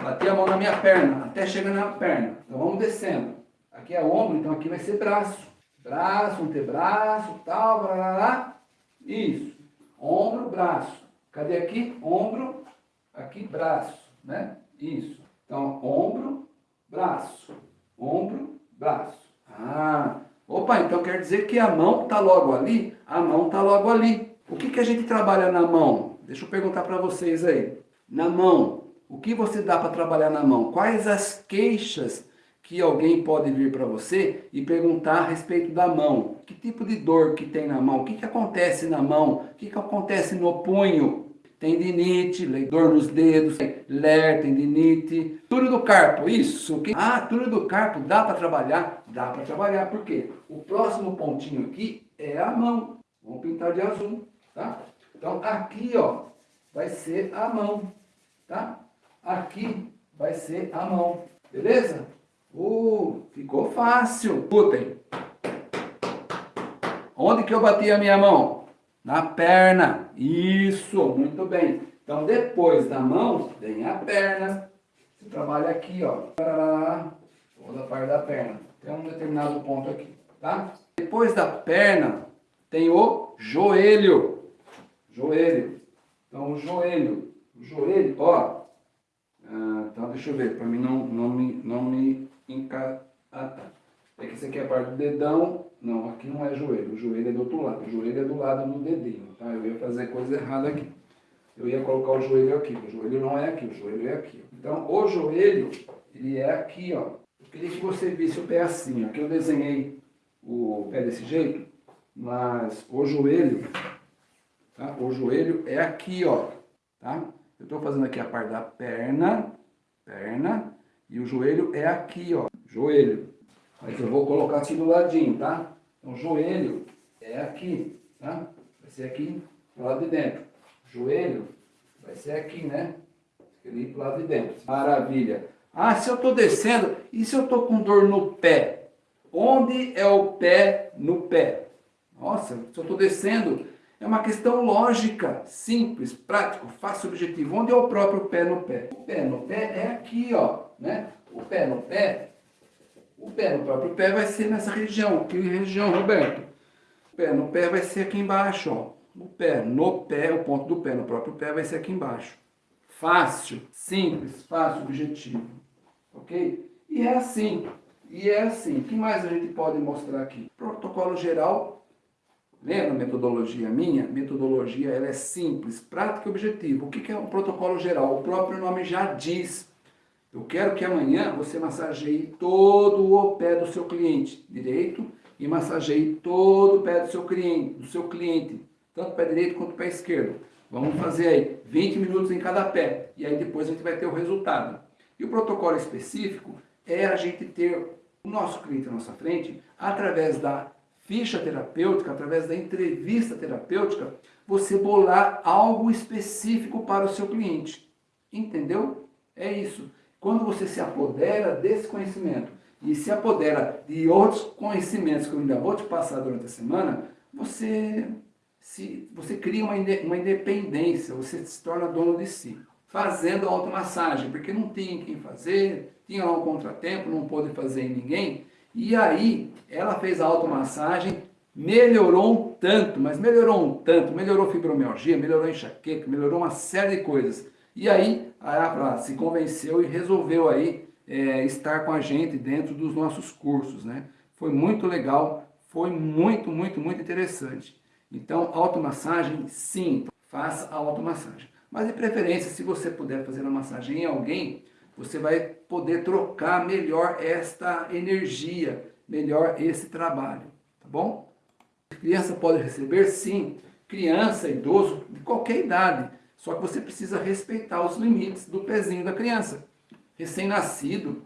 bater a mão na minha perna, até chegar na perna. Então vamos descendo. Aqui é ombro, então aqui vai ser braço. Braço, antebraço, tal, blá, blá, blá. Isso. Ombro, braço. Cadê aqui? Ombro, aqui braço, né? Isso. Então, ombro, braço. Ombro, braço. Ah, opa, então quer dizer que a mão está logo ali? A mão está logo ali. O que, que a gente trabalha na mão? Deixa eu perguntar para vocês aí. Na mão, o que você dá para trabalhar na mão? Quais as queixas que alguém pode vir para você e perguntar a respeito da mão. Que tipo de dor que tem na mão? O que, que acontece na mão? O que, que acontece no punho? Tendinite, dor nos dedos, ler, tendinite, túnel do carpo, isso. Ah, túnel do carpo, dá para trabalhar? Dá para trabalhar, por quê? O próximo pontinho aqui é a mão. Vamos pintar de azul, tá? Então aqui, ó, vai ser a mão, tá? Aqui vai ser a mão, beleza? Uh, ficou fácil. Escutem. Onde que eu bati a minha mão? Na perna. Isso, muito bem. Então, depois da mão, vem a perna. Você trabalha aqui, ó. Toda a parte da perna. Tem um determinado ponto aqui, tá? Depois da perna, tem o joelho. Joelho. Então, o joelho. O joelho, ó. Ah, então, deixa eu ver, para mim não, não, me, não me enca... Ah, tá. É que isso aqui é a parte do dedão. Não, aqui não é joelho. O joelho é do outro lado. O joelho é do lado do dedinho, tá? Eu ia fazer coisa errada aqui. Eu ia colocar o joelho aqui. O joelho não é aqui, o joelho é aqui. Então, o joelho, ele é aqui, ó. Eu queria que você visse o pé assim, ó. Aqui eu desenhei o pé desse jeito, mas o joelho, tá? O joelho é aqui, ó, tá? Eu estou fazendo aqui a parte da perna, perna, e o joelho é aqui, ó, joelho. Mas eu vou colocar aqui do ladinho, tá? Então, joelho é aqui, tá? Vai ser aqui do lado de dentro. Joelho vai ser aqui, né? Ali pro lado de dentro. Maravilha. Ah, se eu estou descendo, e se eu estou com dor no pé? Onde é o pé no pé? Nossa, se eu estou descendo, é uma questão lógica, simples, prático, fácil, objetivo. Onde é o próprio pé no pé? O pé no pé é aqui, ó, né? O pé no pé, o pé no próprio pé vai ser nessa região. Que região, Roberto? O pé no pé vai ser aqui embaixo, ó. O pé no pé, o ponto do pé no próprio pé vai ser aqui embaixo. Fácil, simples, fácil, objetivo. Ok? E é assim. E é assim. O que mais a gente pode mostrar aqui? Protocolo geral Lembra a metodologia minha? Metodologia ela é simples, prática e objetiva. O que é um protocolo geral? O próprio nome já diz. Eu quero que amanhã você massageie todo o pé do seu cliente direito e massageie todo o pé do seu cliente, do seu cliente, tanto pé direito quanto pé esquerdo. Vamos fazer aí 20 minutos em cada pé e aí depois a gente vai ter o resultado. E o protocolo específico é a gente ter o nosso cliente à nossa frente através da ficha terapêutica, através da entrevista terapêutica, você bolar algo específico para o seu cliente. Entendeu? É isso. Quando você se apodera desse conhecimento e se apodera de outros conhecimentos que eu ainda vou te passar durante a semana, você, se, você cria uma, uma independência, você se torna dono de si. Fazendo automassagem, porque não tinha quem fazer, tinha lá um contratempo, não pôde fazer em ninguém, e aí, ela fez a automassagem, melhorou um tanto, mas melhorou um tanto, melhorou fibromialgia, melhorou enxaqueca, melhorou uma série de coisas. E aí, ela se convenceu e resolveu aí é, estar com a gente dentro dos nossos cursos, né? Foi muito legal, foi muito, muito, muito interessante. Então, automassagem, sim, faça a automassagem. Mas de preferência, se você puder fazer a massagem em alguém, você vai poder trocar melhor esta energia, melhor esse trabalho, tá bom? Criança pode receber? Sim. Criança, idoso, de qualquer idade. Só que você precisa respeitar os limites do pezinho da criança. Recém-nascido, não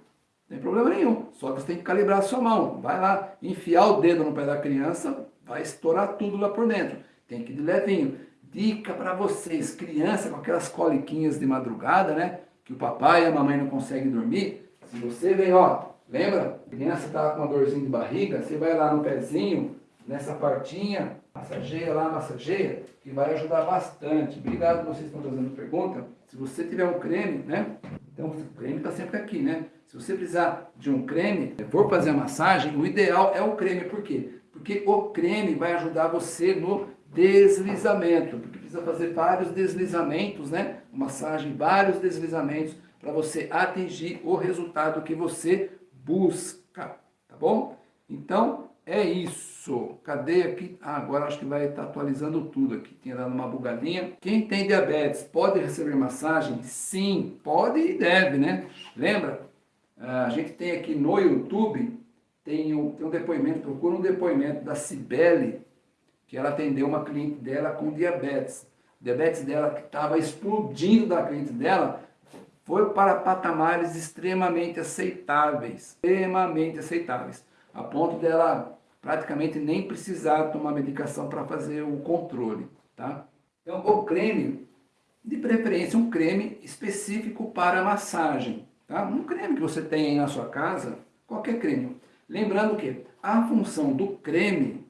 tem problema nenhum. Só que você tem que calibrar a sua mão. Vai lá, enfiar o dedo no pé da criança, vai estourar tudo lá por dentro. Tem que ir de levinho. Dica para vocês, criança com aquelas coliquinhas de madrugada, né? que o papai e a mamãe não conseguem dormir, se você vem, ó, lembra? A criança está com uma dorzinha de barriga, você vai lá no pezinho, nessa partinha, massageia lá, massageia, que vai ajudar bastante. Obrigado vocês estão fazendo pergunta. Se você tiver um creme, né? Então, o creme está sempre aqui, né? Se você precisar de um creme, for fazer a massagem, o ideal é o creme. Por quê? Porque o creme vai ajudar você no deslizamento, porque precisa fazer vários deslizamentos, né? Massagem, vários deslizamentos para você atingir o resultado que você busca, tá bom? Então, é isso. Cadê aqui? Ah, agora acho que vai estar atualizando tudo aqui. Tinha dado uma bugadinha. Quem tem diabetes pode receber massagem? Sim, pode e deve, né? Lembra? Ah, a gente tem aqui no YouTube, tem um, tem um depoimento, procura um depoimento da Cibele, que ela atendeu uma cliente dela com diabetes. O diabetes dela que estava explodindo da cliente dela, foi para patamares extremamente aceitáveis, extremamente aceitáveis, a ponto dela praticamente nem precisar tomar medicação para fazer o controle, tá? Então, o creme, de preferência um creme específico para massagem, tá? Um creme que você tem aí na sua casa, qualquer creme. Lembrando que a função do creme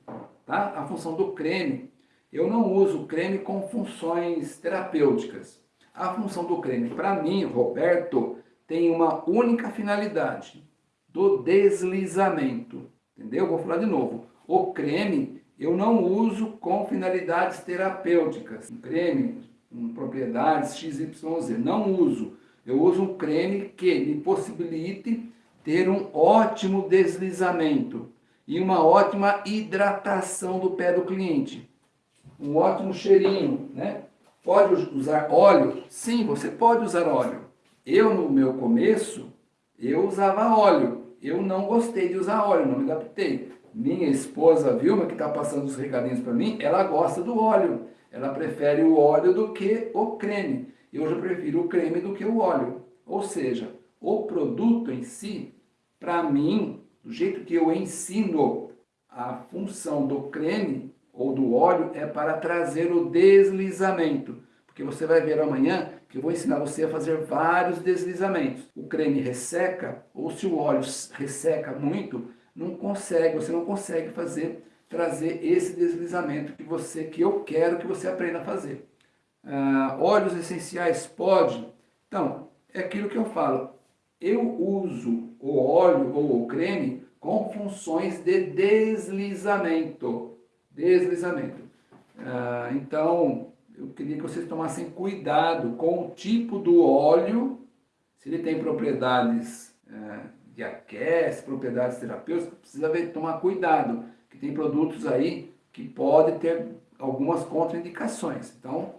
tá? A função do creme, eu não uso creme com funções terapêuticas. A função do creme, para mim, Roberto, tem uma única finalidade, do deslizamento, entendeu? Vou falar de novo. O creme eu não uso com finalidades terapêuticas. Um creme com propriedades XYZ, não uso. Eu uso um creme que me possibilite ter um ótimo deslizamento e uma ótima hidratação do pé do cliente. Um ótimo cheirinho, né? Pode usar óleo? Sim, você pode usar óleo. Eu, no meu começo, eu usava óleo. Eu não gostei de usar óleo, não me adaptei. Minha esposa Vilma, que está passando os recadinhos para mim, ela gosta do óleo. Ela prefere o óleo do que o creme. Eu já prefiro o creme do que o óleo. Ou seja, o produto em si, para mim, do jeito que eu ensino, a função do creme ou do óleo é para trazer o deslizamento. Porque você vai ver amanhã que eu vou ensinar você a fazer vários deslizamentos. O creme resseca, ou se o óleo resseca muito, não consegue, você não consegue fazer, trazer esse deslizamento que você, que eu quero que você aprenda a fazer. Ah, óleos essenciais pode? Então, é aquilo que eu falo. Eu uso o óleo ou o creme com funções de deslizamento. Deslizamento. Ah, então, eu queria que vocês tomassem cuidado com o tipo do óleo, se ele tem propriedades é, de aquece, propriedades terapêuticas, precisa ver, tomar cuidado, que tem produtos aí que podem ter algumas contraindicações. Então,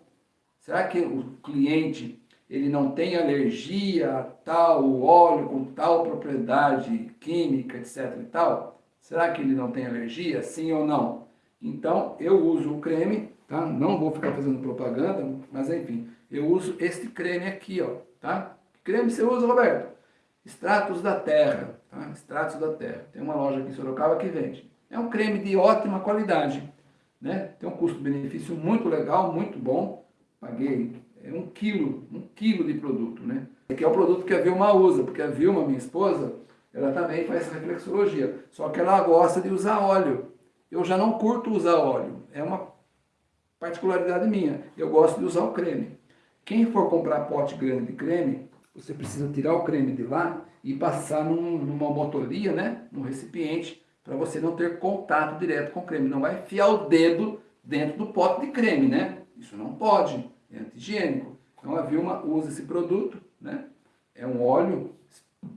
será que o cliente ele não tem alergia a tal óleo com tal propriedade química, etc e tal? Será que ele não tem alergia? Sim ou não? Então, eu uso o creme, tá? Não vou ficar fazendo propaganda, mas enfim, eu uso este creme aqui, ó, tá? Que creme você usa, Roberto? Extratos da Terra, tá? Extratos da Terra. Tem uma loja aqui em Sorocaba que vende. É um creme de ótima qualidade, né? Tem um custo-benefício muito legal, muito bom. Paguei é um quilo, um quilo de produto, né? Que é o produto que a Vilma usa, porque a Vilma, minha esposa, ela também faz reflexologia, só que ela gosta de usar óleo. Eu já não curto usar óleo, é uma particularidade minha. Eu gosto de usar o creme. Quem for comprar pote grande de creme, você precisa tirar o creme de lá e passar num, numa motoria, né, num recipiente, para você não ter contato direto com o creme. Não vai enfiar o dedo dentro do pote de creme, né? Isso não pode é anti-higiênico. Então a Vilma usa esse produto, né? É um óleo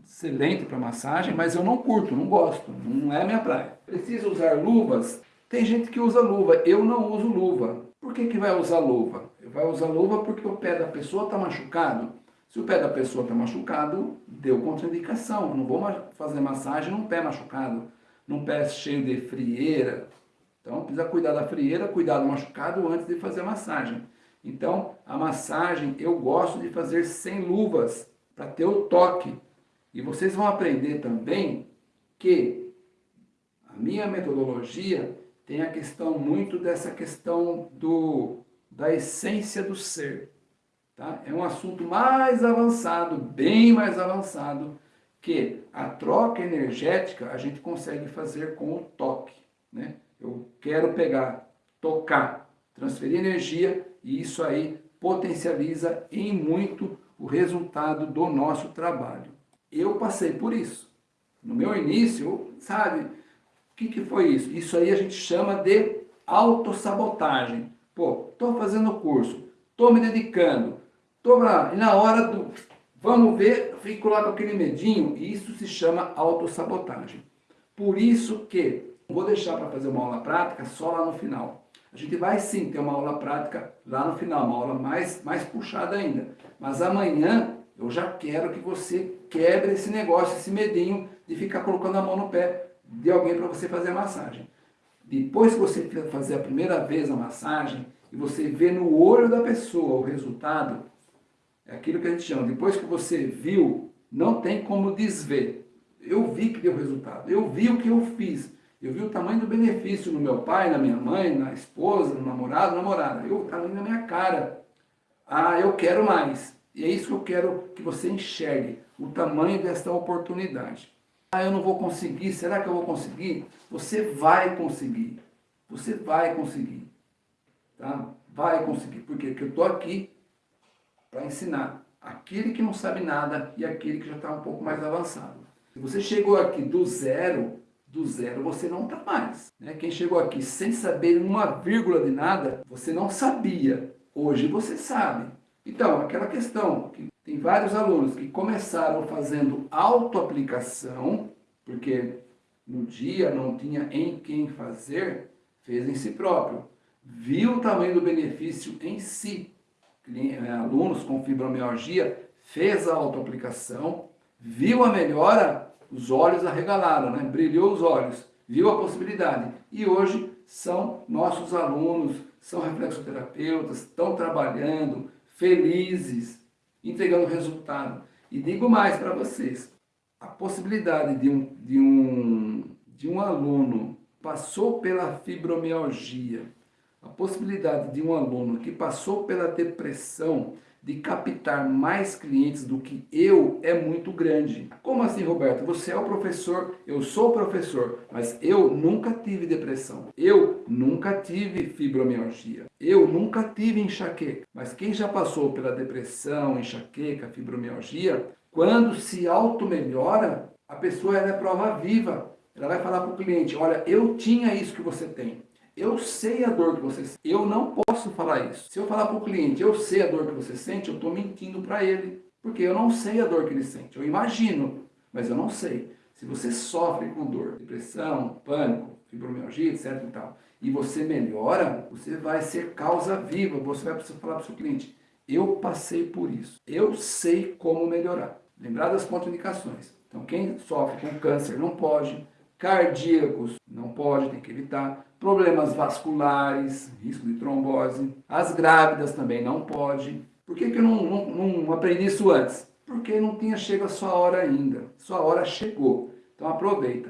excelente para massagem, mas eu não curto, não gosto, não é minha praia. Precisa usar luvas? Tem gente que usa luva, eu não uso luva. Por que, que vai usar luva? Vai usar luva porque o pé da pessoa está machucado. Se o pé da pessoa está machucado, deu contraindicação. não vou fazer massagem num pé machucado, num pé cheio de frieira. Então precisa cuidar da frieira, cuidar do machucado antes de fazer a massagem. Então, a massagem eu gosto de fazer sem luvas, para ter o toque. E vocês vão aprender também que a minha metodologia tem a questão muito dessa questão do, da essência do ser. Tá? É um assunto mais avançado, bem mais avançado, que a troca energética a gente consegue fazer com o toque. Né? Eu quero pegar, tocar, transferir energia e isso aí potencializa em muito o resultado do nosso trabalho. Eu passei por isso. No meu início, sabe, que, que foi isso? Isso aí a gente chama de autossabotagem. Pô, estou fazendo o curso, estou me dedicando, estou lá, e na hora do vamos ver, fico lá com aquele medinho, e isso se chama autossabotagem. Por isso que vou deixar para fazer uma aula prática só lá no final. A gente vai sim ter uma aula prática lá no final, uma aula mais, mais puxada ainda. Mas amanhã eu já quero que você quebre esse negócio, esse medinho de ficar colocando a mão no pé de alguém para você fazer a massagem. Depois que você fazer a primeira vez a massagem e você vê no olho da pessoa o resultado, é aquilo que a gente chama, depois que você viu, não tem como desver. Eu vi que deu resultado, eu vi o que eu fiz. Eu vi o tamanho do benefício no meu pai, na minha mãe, na esposa, no namorado, namorada. Eu, o tamanho na minha cara. Ah, eu quero mais. E é isso que eu quero que você enxergue, o tamanho desta oportunidade. Ah, eu não vou conseguir, será que eu vou conseguir? Você vai conseguir. Você vai conseguir. Tá? Vai conseguir. Por quê? Porque eu estou aqui para ensinar aquele que não sabe nada e aquele que já está um pouco mais avançado. Se você chegou aqui do zero, do zero você não está mais. Né? Quem chegou aqui sem saber uma vírgula de nada, você não sabia. Hoje você sabe. Então, aquela questão, que tem vários alunos que começaram fazendo autoaplicação, porque no dia não tinha em quem fazer, fez em si próprio. Viu o tamanho do benefício em si. Eh, alunos com fibromialgia fez a autoaplicação, viu a melhora os olhos arregalaram, né? brilhou os olhos, viu a possibilidade. E hoje são nossos alunos, são reflexoterapeutas, estão trabalhando, felizes, entregando resultado. E digo mais para vocês, a possibilidade de um, de, um, de um aluno passou pela fibromialgia, a possibilidade de um aluno que passou pela depressão, de captar mais clientes do que eu é muito grande. Como assim, Roberto? Você é o professor, eu sou professor, mas eu nunca tive depressão. Eu nunca tive fibromialgia. Eu nunca tive enxaqueca. Mas quem já passou pela depressão, enxaqueca, fibromialgia, quando se auto-melhora, a pessoa é prova viva. Ela vai falar para o cliente, olha, eu tinha isso que você tem. Eu sei a dor que você sente. Eu não posso falar isso. Se eu falar para o cliente, eu sei a dor que você sente, eu estou mentindo para ele. Porque eu não sei a dor que ele sente. Eu imagino, mas eu não sei. Se você sofre com dor, depressão, pânico, fibromialgia, etc e tal, e você melhora, você vai ser causa viva. Você vai precisar falar para o seu cliente, Eu passei por isso. Eu sei como melhorar. Lembrar das contraindicações. Então, quem sofre com câncer não pode, cardíacos não pode, tem que evitar, problemas vasculares, risco de trombose, as grávidas também não pode. Por que, que eu não, não, não aprendi isso antes? Porque não tinha chegado a sua hora ainda, sua hora chegou. Então aproveita.